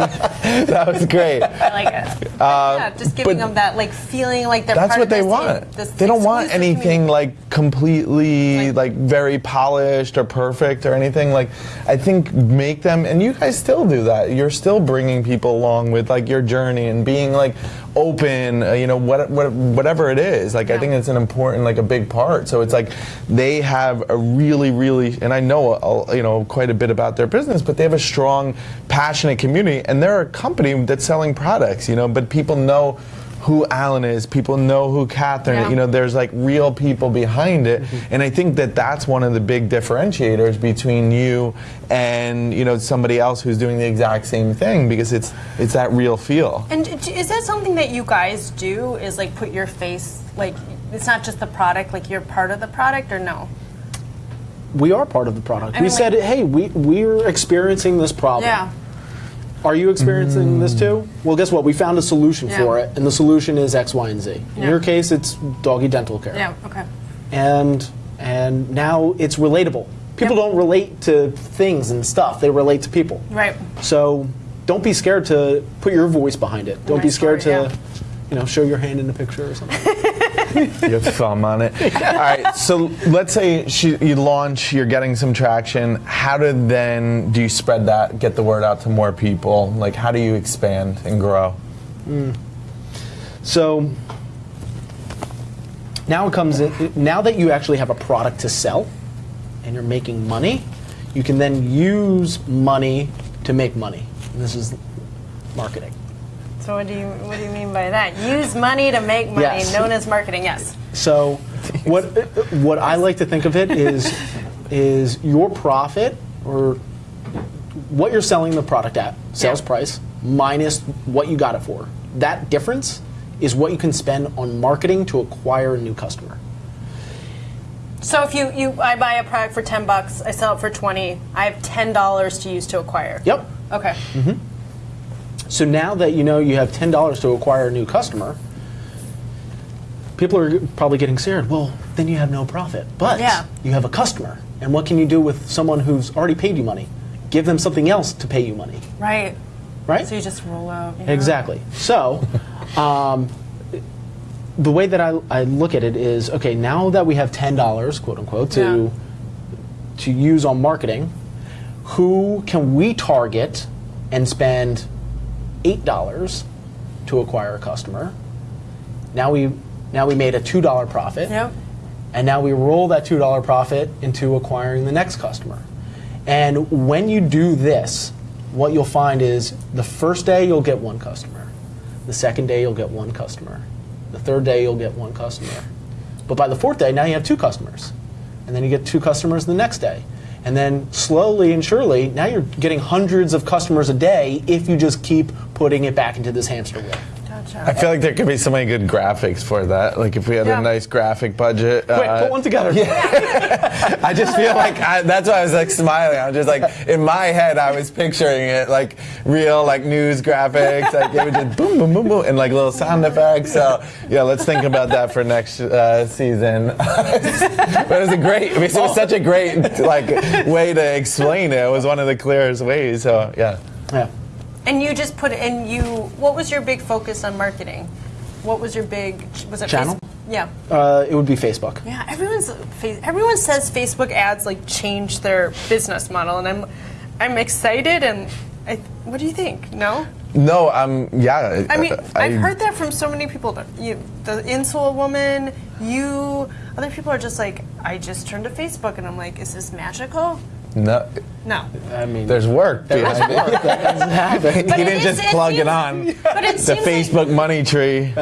That was great. I like it. yeah, just giving Um, them that like feeling like they're That's part what of they this, want. this They don't want anything community. like completely Like- like very polished or perfect or anything. Like I think make them and you guys still do that. You're still bringing people along with like your journey and being like open, uh, you know, what, what whatever it is. Like I think it's an important like a big part. So it's like they have a really really and I know uh, you know quite a bit about their business, but they have a strong passionate community and they're a company that's selling products, you know, but people know who Allen is. People know who Cathryn. Yeah. You know, there's like real people behind it, mm-hmm. and I think that that's one of the big differentiators between you and you know somebody else who's doing the exact same thing because it's it's that real feel. And is that something that you guys do? Is like put your face like it's not just the product, like you're part of the product, or no? We are part of the product. I we mean, said, hey, we, we're experiencing this problem. Yeah. Are you experiencing this too? Well, guess what? We found a solution Yeah. for it, and the solution is X, Y, and Z. In Yeah. your case, it's doggy dental care. Yeah. Okay. And and now it's relatable. People Yep. don't relate to things and stuff; they relate to people. Right. So don't be scared to put your voice behind it. Don't be scared story, to, yeah. you know, show your hand in the picture or something. you have thumb on it. All right. So let's say she, you launch, you're getting some traction. How do then do you spread that, get the word out to more people? Like, how do you expand and grow? Hmm. So now it comes in, now that you actually have a product to sell and you're making money, you can then use money to make money. And this is marketing. So what do you what do you mean by that? Use money to make money, Yes. known as marketing. Yes. So what what I like to think of it is is your profit or what you're selling the product at, sales Yeah. price minus what you got it for. That difference is what you can spend on marketing to acquire a new customer. So if you, you I buy a product for ten bucks, I sell it for twenty. I have ten dollars to use to acquire. Yep. Okay. Mm-hmm. So now that you know you have ten dollars to acquire a new customer, people are probably getting scared. Well, then you have no profit, but Yeah. you have a customer, and what can you do with someone who's already paid you money? Give them something else to pay you money, Right. right? So you just roll out. you know? Exactly. So, um, the way that I, I look at it is okay. Now that we have ten dollars, quote unquote, to Yeah. to use on marketing, who can we target and spend eight dollars to acquire a customer? Now we now we made a two dollar profit. Yep. And now we roll that $2 profit into acquiring the next customer. And when you do this, what you'll find is the first day you'll get one customer. The second day you'll get one customer. The third day you'll get one customer. But by the fourth day, now you have two customers. And then you get two customers the next day. And then slowly and surely, now you're getting hundreds of customers a day if you just keep putting it back into this hamster wheel. Gotcha. I feel like there could be so many good graphics for that. Like if we had Yeah. a nice graphic budget. Quick, uh, put one together. I just feel like I, that's why I was like smiling. I was just like in my head, I was picturing it like real like news graphics, like it would just boom, boom, boom, boom, and like little sound effects. So yeah, let's think about that for next uh, season. but it was a great. I mean, it was such a great like way to explain it. It was one of the clearest ways. So yeah. Yeah. And you just put and you. What was your big focus on marketing? What was your big? Was it Channel? Facebook? Yeah. Uh, it would be Facebook. Yeah, everyone's everyone says Facebook ads like change their business model, and I'm I'm excited. And I, what do you think? No, No, um, yeah. I mean I- I've heard that from so many people. that You, the insole woman, you, other people are just like, I just turned to Facebook, and I'm like, is this magical? No, No, I mean, there's work behind it. But he didn't is- just it plug it on. but it The seems like- Facebook money tree.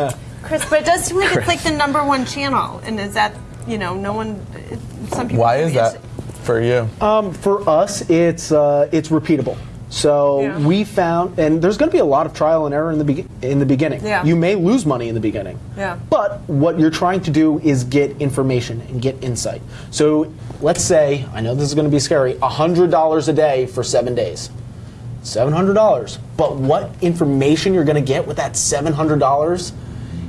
Chris. But it does seem like it's like the number one channel, and is that you know no one? it- Some people. Why is that for you? Um, for us, it's uh, it's repeatable. So Yeah. we found, and there's going to be a lot of trial and error in the be- in the beginning. Yeah. You may lose money in the beginning. Yeah. But what you're trying to do is get information and get insight. So let's say, I know this is going to be scary, hundred dollars a day for seven days. Seven hundred dollars. But what information you're going to get with that seven hundred dollars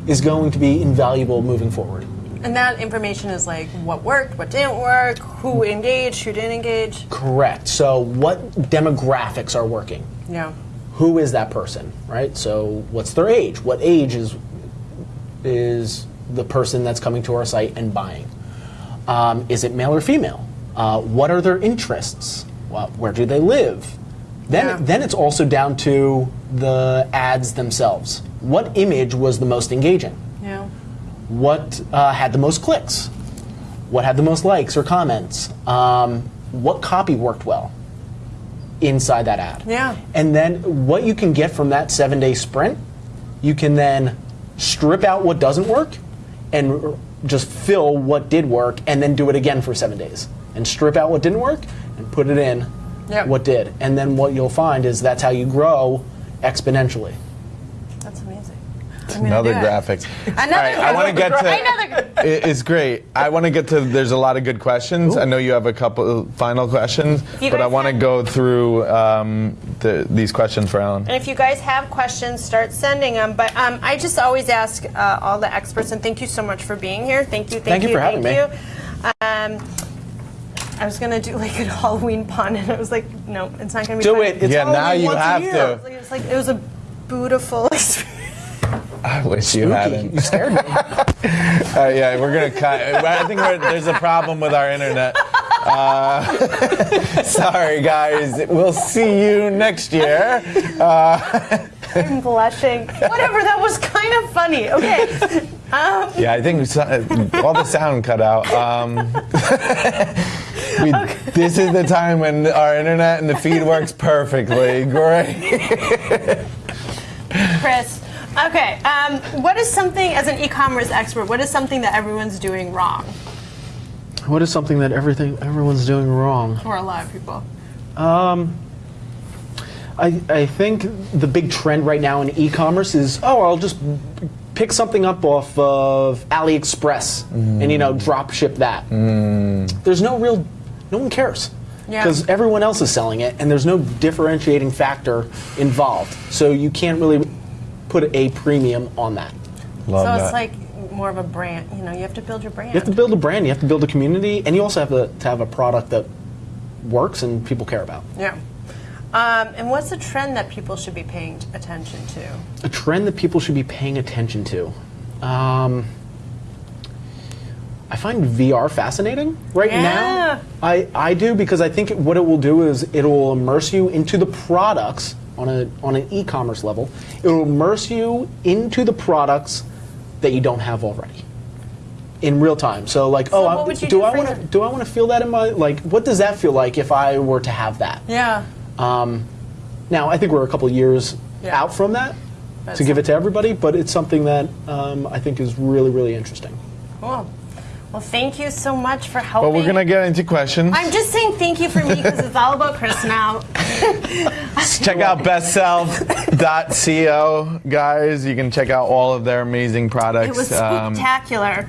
is going to be invaluable moving forward. And that information is like what worked, what didn't work, who engaged, who didn't engage. Correct. So what demographics are working? Yeah. who is that person, right? So what's their age? What age is is the person that's coming to our site and buying? Um, is it male or female? Uh, what are their interests? Well, where do they live? Then, Yeah. then it's also down to the ads themselves. What image was the most engaging? What uh, had the most clicks? What had the most likes or comments? Um, what copy worked well inside that ad? Yeah. And then what you can get from that seven day sprint, you can then strip out what doesn't work and just fill what did work and then do it again for seven days and strip out what didn't work and put it in Yep. what did and then what you'll find is that's how you grow exponentially That's amazing. I'm Another do it. graphic. Another All right, I want to get to. Another. It- It's great. I want to get to. There's a lot of good questions. I know you have a couple final questions, but I want to go through um, the, these questions for Allen. And if you guys have questions, start sending them. But um, I just always ask uh, all the experts, and thank you so much for being here. Thank you, thank, Thank you for having thank me. you. Um, I was gonna do like a Halloween pun, and I was like, no, it's not gonna be. do funny. it it's Yeah, now Halloween you once a have year. to. It was like, it was like it was a beautiful experience. I wish you Spooky. hadn't. you scared me Uh, yeah, we're gonna cut. I think we're, there's a problem with our internet. Uh, sorry, guys. We'll see you next year. I'm blushing. Whatever, that was kind of funny. Okay. Um, Yeah, I think so, all the sound cut out. Um, we, This is the time when our internet and the feed works perfectly. Great. Chris. Okay. Um, what is something, as an e-commerce expert, what is something that everyone's doing wrong, what is something that everything everyone's doing wrong or a lot of people? I, I think the big trend right now in e-commerce is oh I'll just pick something up off of AliExpress and you know drop ship that. There's no real, no one cares Yeah. because everyone else is selling it and there's no differentiating factor involved. So you can't really put a premium on that. Love so that. it's like more of a brand. You know, you have to build your brand. You have to build a brand, you have to build a community, and you also have to, to have a product that works and people care about. Yeah. Um, and what's the trend that people should be paying attention to? a trend that people should be paying attention to. Um, I find VR fascinating right Yeah. now. I, I do because I think what it will do is it will immerse you into the products on a on an e-commerce level. It will immerse you into the products that you don't have already in real time. So like, So oh, I- would do do I want to do I want to feel that in my like? What does that feel like if I were to have that? Yeah. Um, now, I think we're a couple years Yeah. out from that But to give it to everybody, but it's something that um, I think is really, really interesting. Cool. Well, thank you so much for helping. But we're gonna get into questions. I'm just saying thank you for me because it's all about Chris now. check out bestself.co, guys. You can check out all of their amazing products. It was Um, spectacular.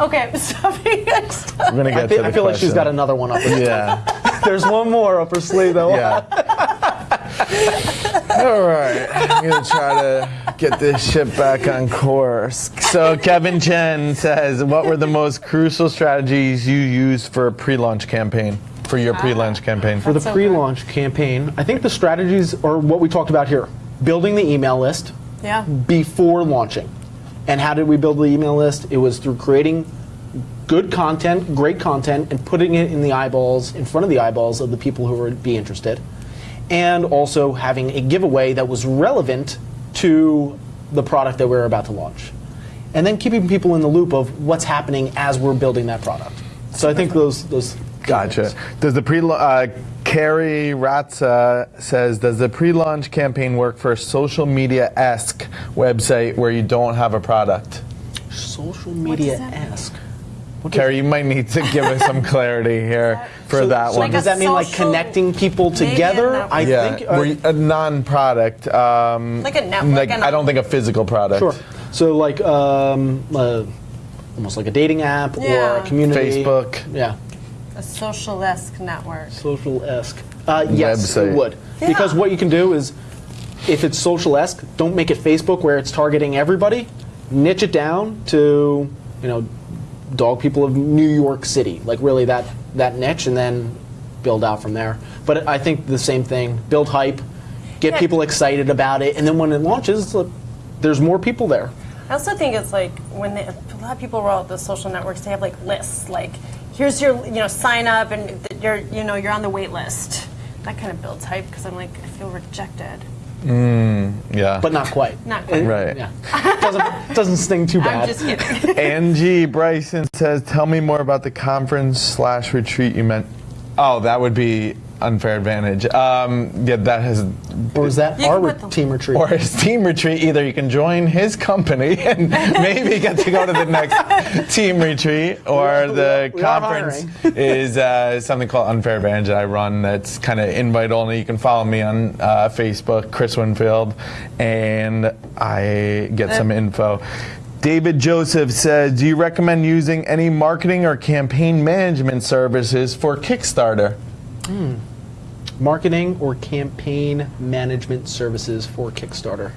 okay, stop being we're gonna get I, thi- to the I feel like she's got another one up. her- Yeah. There's one more up her sleeve, though. Yeah. All right. I'm going to try to get this ship back on course. So, Kevin Chen says, What were the most crucial strategies you used for a pre launch campaign? For your pre launch campaign? For the so pre-launch campaign, I think the strategies are what we talked about here: building the email list Yeah. before launching. And how did we build the email list? It was through creating good content, great content, and putting it in the eyeballs, in front of the eyeballs of the people who would be interested. And also having a giveaway that was relevant to the product that we are about to launch. And then keeping people in the loop of what's happening as we're building that product. So I think those those Gotcha. Does the pre uh, Carrie Ratza says, does the pre-launch campaign work for a social media esque website where you don't have a product? social media that mean? esque. Carrie, you might need to give us some clarity here for So- that so one. does that mean like connecting people together? I yeah, think uh, you- a non-product. Um, Like a network Like, and I don't think a physical product. Sure. So like um, uh, almost like a dating app or a community. Facebook. Yeah. A social-esque network. Social esque. Uh, yes, Website. it would. Because what you can do is, if it's social esque, don't make it Facebook where it's targeting everybody. Niche it down to you know, dog people of New York City, like really that that niche, and then build out from there. But I think the same thing. Build hype, get Yeah. people excited about it, and then when it launches, look, there's more people there. I also think it's like when they, a lot of people roll out the social networks, they have like lists. Like, here's your, you know, sign up, and you're, you know, you're on the wait list. That kind of builds hype because I'm like, I feel rejected. Mm, Yeah. But not quite. Not quite. Right. Yeah. doesn't doesn't sting too bad. I'm just kidding. Angie Bryson says, "Tell me more about the conference slash retreat you meant." Oh, that would be unfair advantage. Um, yeah, that has. Or is that our re- team retreat? Or his team retreat, either you can join his company and maybe get to go to the next team retreat, or We the we are conference is uh, something called Unfair Advantage that I run that's kind of invite only. You can follow me on uh, Facebook, Chris Winfield, and I get some info. David Joseph says, Do you recommend using any marketing or campaign management services for Kickstarter? Marketing or campaign management services for Kickstarter.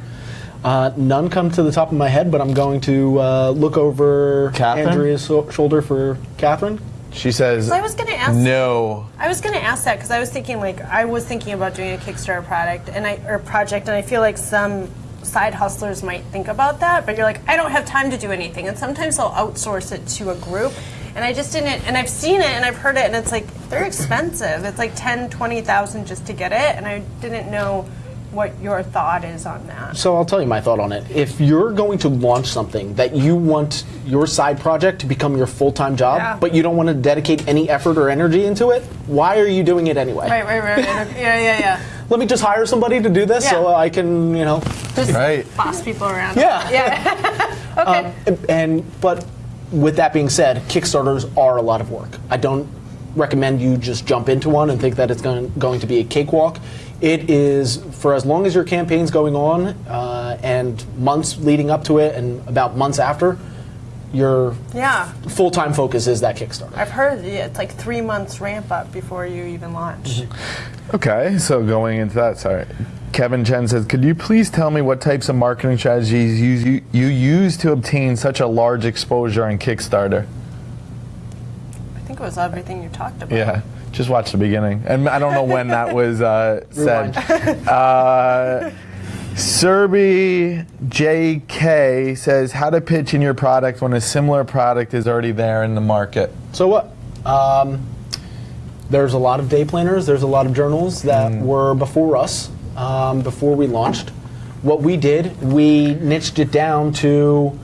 Uh, none come to the top of my head, but I'm going to uh, look over Cathryn? Andrea's so- shoulder for Cathryn. She says, I was gonna ask- No. I was going to ask that because I was thinking like I was thinking about doing a Kickstarter product and I or project and I feel like some side hustlers might think about that, but you're like I don't have time to do anything, and sometimes they'll outsource it to a group. And I just didn't, and I've seen it and I've heard it, and it's like they're expensive. It's like ten, twenty thousand just to get it, and I didn't know what your thought is on that. So I'll tell you my thought on it. If you're going to launch something that you want your side project to become your full-time job, Yeah. but you don't want to dedicate any effort or energy into it, why are you doing it anyway? Right, right, right. right. yeah, yeah, yeah. Let me just hire somebody to do this so I can, you know, Just Right. boss people around. Yeah. Yeah. okay. Um, and but with that being said, Kickstarters are a lot of work. I don't recommend you just jump into one and think that it's going, going to be a cakewalk. It is for as long as your campaign's going on uh, and months leading up to it and about months after, your yeah. full-time focus is that Kickstarter. I've heard yeah, it's like three months ramp up before you even launch. Okay, so going into that, sorry. Kevin Chen says, could you please tell me what types of marketing strategies you, you, you use to obtain such a large exposure on Kickstarter? I think it was everything you talked about. Yeah, just watch the beginning. And I don't know when that was uh, said. Uh, Serby JK says, how to pitch in your product when a similar product is already there in the market. So what? Um, there's a lot of day planners. There's a lot of journals that were before us, um, before we launched. What we did, we niched it down to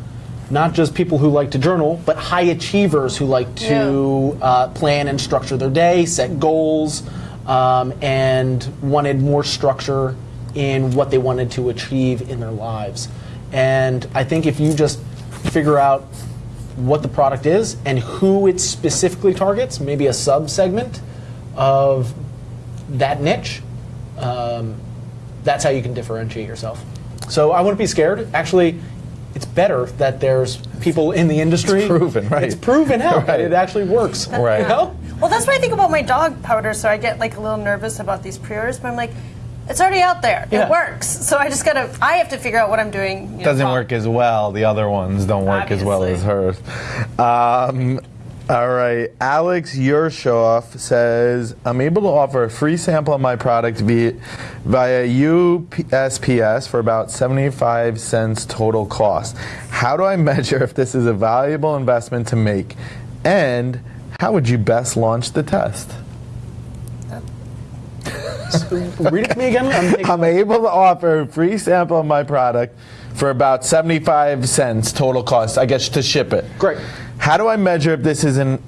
not just people who like to journal, but high achievers who like to uh, plan and structure their day, set goals, um, and wanted more structure in what they wanted to achieve in their lives. And I think if you just figure out what the product is and who it specifically targets, maybe a sub segment of that niche, um, that's how you can differentiate yourself. So I wouldn't be scared. Actually, it's better that there's people in the industry. It's proven, right. It's proven out that Right. it actually works. Right. You know? Well, that's what I think about my dog powder. So I get like a little nervous about these pre-orders, but I'm like, it's already out there. Yeah. It works. So I just gotta. I have to figure out what I'm doing. you know, Doesn't wrong. work as well. The other ones don't work as well as hers. Um, all right. Alex Yershoff says, I'm able to offer a free sample of my product via, via USPS for about 75 cents total cost. How do I measure if this is a valuable investment to make? And how would you best launch the test? Read it to me again. I'm I'm able to offer a free sample of my product for about 75 cents total cost, I guess, to ship it. Great. How do I measure if this is an,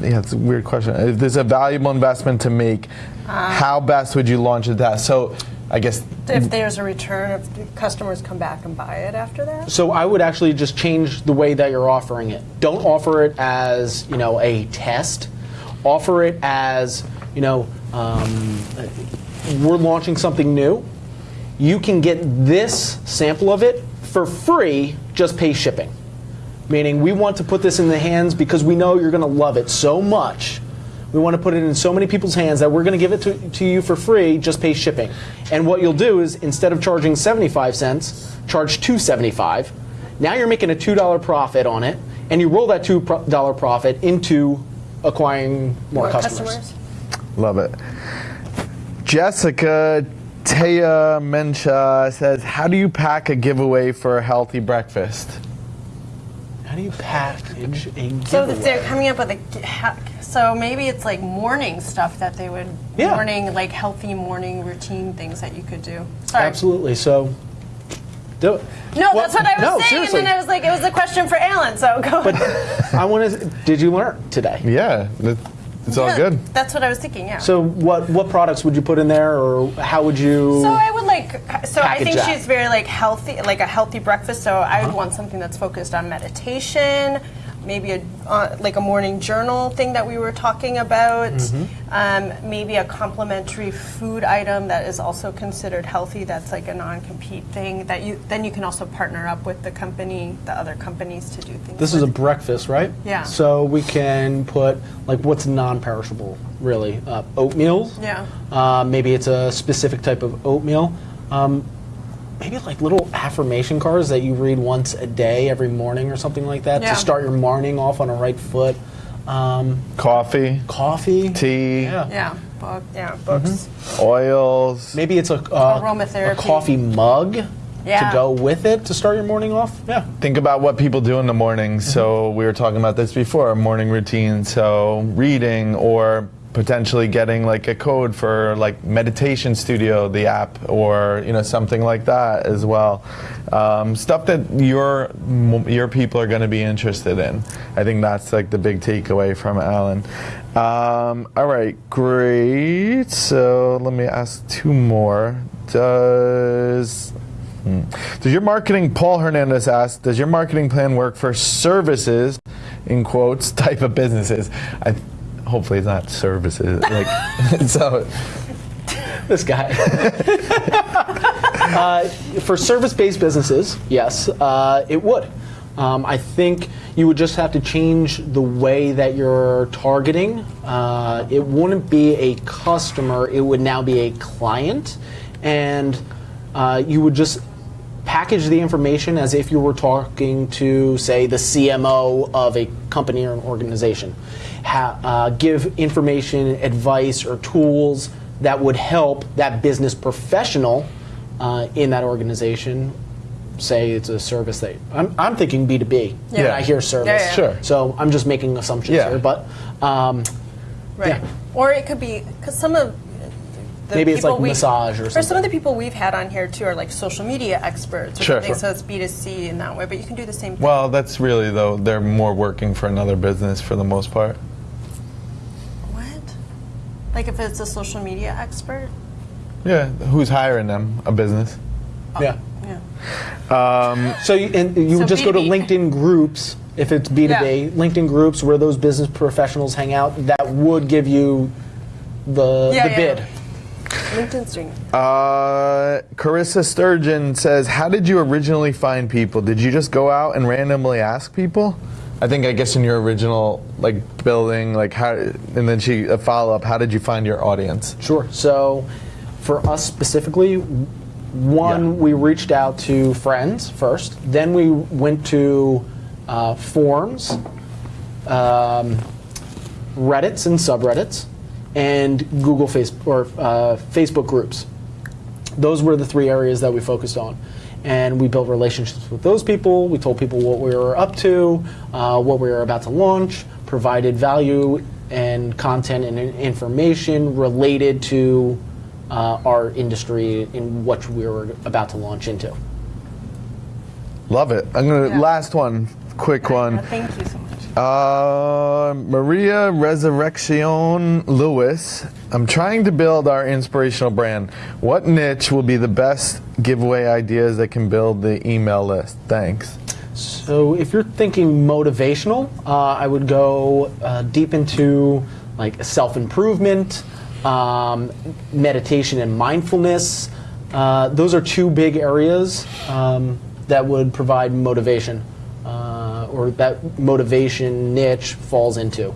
yeah, it's a weird question. If this is a valuable investment to make, uh, how best would you launch the test? So I guess, If there's a return, if the customers come back and buy it after that. So I would actually just change the way that you're offering it. Don't offer it as you know a test. Offer it as you know um, we're launching something new. You can get this sample of it for free. Just pay shipping. Meaning we want to put this in the hands because we know you're going to love it so much. We want to put it in so many people's hands that we're going to give it to, to you for free, just pay shipping. And what you'll do is instead of charging 75 cents, charge 275. Now you're making a $2 profit on it, and you roll that $2 profit into acquiring more, More customers. customers. Love it. Jessica Taya Mencha says, How do you pack a giveaway for a healthy breakfast? How do you package a mm-hmm. giveaway? So they're coming up with a, ha- so maybe it's like morning stuff that they would, Yeah. morning, like healthy morning routine things that you could do. Sorry. Absolutely. So do. No, Well, that's what I was no, saying, seriously. and then I was like, it was a question for Allen, so go. But I want to. Did you learn today? Yeah. That- It's all Yeah, good. That's what I was thinking. Yeah. So what what products would you put in there, or how would you? So I would like. So I think that. she's very like healthy, like a healthy breakfast. So I Uh-huh. would want something that's focused on meditation, maybe a uh, like a morning journal thing that we were talking about. Mm-hmm. Um, maybe a complementary food item that is also considered healthy. That's like a non-compete thing that you then you can also partner up with the company, the other companies to do things. this is a breakfast, right? Yeah. So we can put like what's non-perishable, really? Uh, oatmeal. Yeah. Uh, maybe it's a specific type of oatmeal. Um, maybe like little affirmation cards that you read once a day, every morning, or something like that, Yeah. to start your morning off on a right foot. Um, Coffee, coffee. tea, Yeah. Yeah. Book. Yeah. Books. Mm-hmm. oils. Maybe it's a, uh, a Aromatherapy. coffee mug Yeah. to go with it to start your morning off. Yeah. Think about what people do in the morning. So we were talking about this before, morning routine. So reading or potentially getting like a code for like meditation studio, the app, or you know something like that as well. Um, stuff that your your people are going to be interested in. I think that's like the big takeaway from Allen. Um, all right, great. So let me ask two more. Does Hmm. Does your marketing, Paul Hernandez asked, does your marketing plan work for services, in quotes, type of businesses? I, hopefully it's not services. Like, so, This guy. uh, for service-based businesses, yes, uh, it would. Um, I think you would just have to change the way that you're targeting. Uh, it wouldn't be a customer; it would now be a client, and uh, you would just package the information as if you were talking to, say, the CMO of a company or an organization. Ha- uh, give information, advice, or tools that would help that business professional uh, in that organization. Say it's a service that I'm, I'm thinking B2B when Yeah. I hear service. Yeah, yeah. Sure. So I'm just making assumptions Yeah. here, but um, Right. Yeah. Or it could be because some of the Maybe it's people like we- massage or Or some of something. the people we've had on here too are like social media experts or Sure. something. Sure. So it's B two C in that way, but you can do the same thing. well, that's really though they're more working for another business for the most part. what? Like if it's a social media expert? Yeah, who's hiring them? A business. Oh, yeah. Yeah. Um, so you, and you So would just go to B2B. LinkedIn groups if it's B2B, Yeah. LinkedIn groups where those business professionals hang out. That would give you the, Yeah, the yeah. bid. LinkedIn's doing. Uh, Carissa Sturgeon says, "How did you originally find people? Did you just go out and randomly ask people?" I think I guess in your original like building, like how, and then she a follow up. How did you find your audience? Sure. So for us specifically, one, Yeah. we reached out to friends first. Then we went to uh, forums, um, Reddits and subreddits, and Google face or uh, Facebook groups. Those were the three areas that we focused on. And we built relationships with those people. We told people what we were up to, uh, what we were about to launch, provided value and content and information related to uh, our industry in what we were about to launch into. Love it. I'm gonna Yeah. last one, quick one. Uh, thank you so much. Uh, Maria Resurrection Lewis. I'm trying to build our inspirational brand. What niche will be the best giveaway ideas that can build the email list? Thanks. So if you're thinking motivational, uh, I would go uh, deep into like self-improvement, um, meditation and mindfulness. Uh, those are two big areas um, that would provide motivation, or that motivation niche falls into.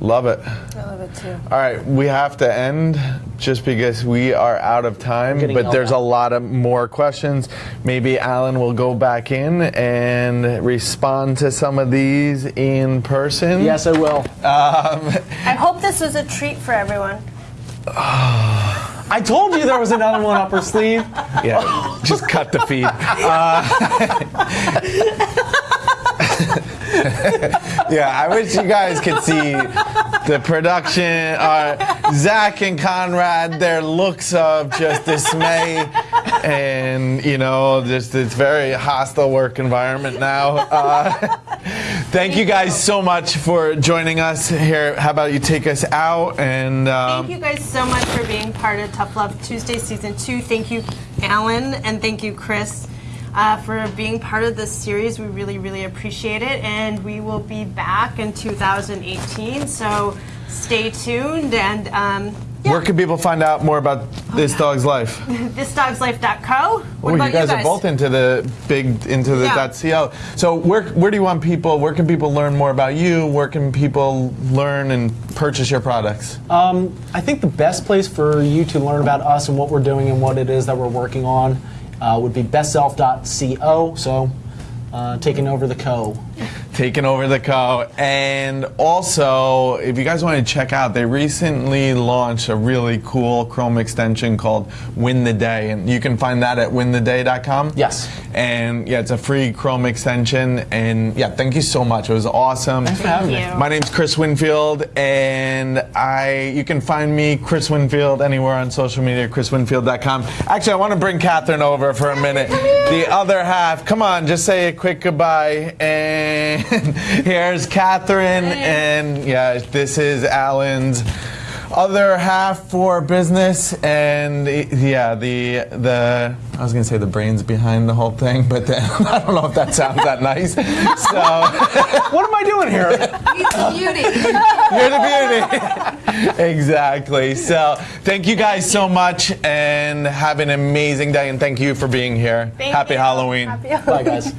Love it. I love it too. All right, we have to end just because we are out of time, but there's up. a lot of more questions. Maybe Allen will go back in and respond to some of these in person. Yes, I will. I hope this was a treat for everyone. I told you there was another one up her sleeve. Yeah, just cut the feed. Uh, yeah, I wish you guys could see the production. Uh, Zach and Conrad, their looks of just dismay, and you know, just it's very hostile work environment now. Uh, Thank you guys so much for joining us here. How about you take us out and um, Thank you guys so much for being part of Tough Love Tuesday Season 2. Thank you, Allen, and thank you, Chris, uh, for being part of this series. We really, really appreciate it. And we will be back in 2018, so stay tuned. And um, yeah, where can people find out more about this dog's life? thisdogslife.co. What Oh, about you guys, are both into the big into the Yeah. .co. So where where do you want people? Where can people learn more about you? Where can people learn and purchase your products? Um, I think the best place for you to learn about us and what we're doing and what it is that we're working on would be bestself.co. So, uh, taking over the co. taking over the co. And also, if you guys want to check out, they recently launched a really cool Chrome extension called Win the Day, and you can find that at wintheday.com. Yes. And yeah, it's a free Chrome extension. And yeah, thank you so much. It was awesome. Thanks for having me. Thank you. My name's Chris Winfield, and I you can find me Chris Winfield anywhere on social media, chriswinfield.com. Actually, I want to bring Cathryn over for a minute. The other half, come on, just say a quick goodbye. And here's Cathryn, and yeah, this is Allen's other half for business, and yeah, the the I was gonna say the brains behind the whole thing, but then I don't know if that sounds that nice. So. What am I doing here? He's beauty. You're the beauty. exactly. So, thank you guys so much and have an amazing day. And thank you for being here. Thank Happy you. Halloween. Happy Bye, guys.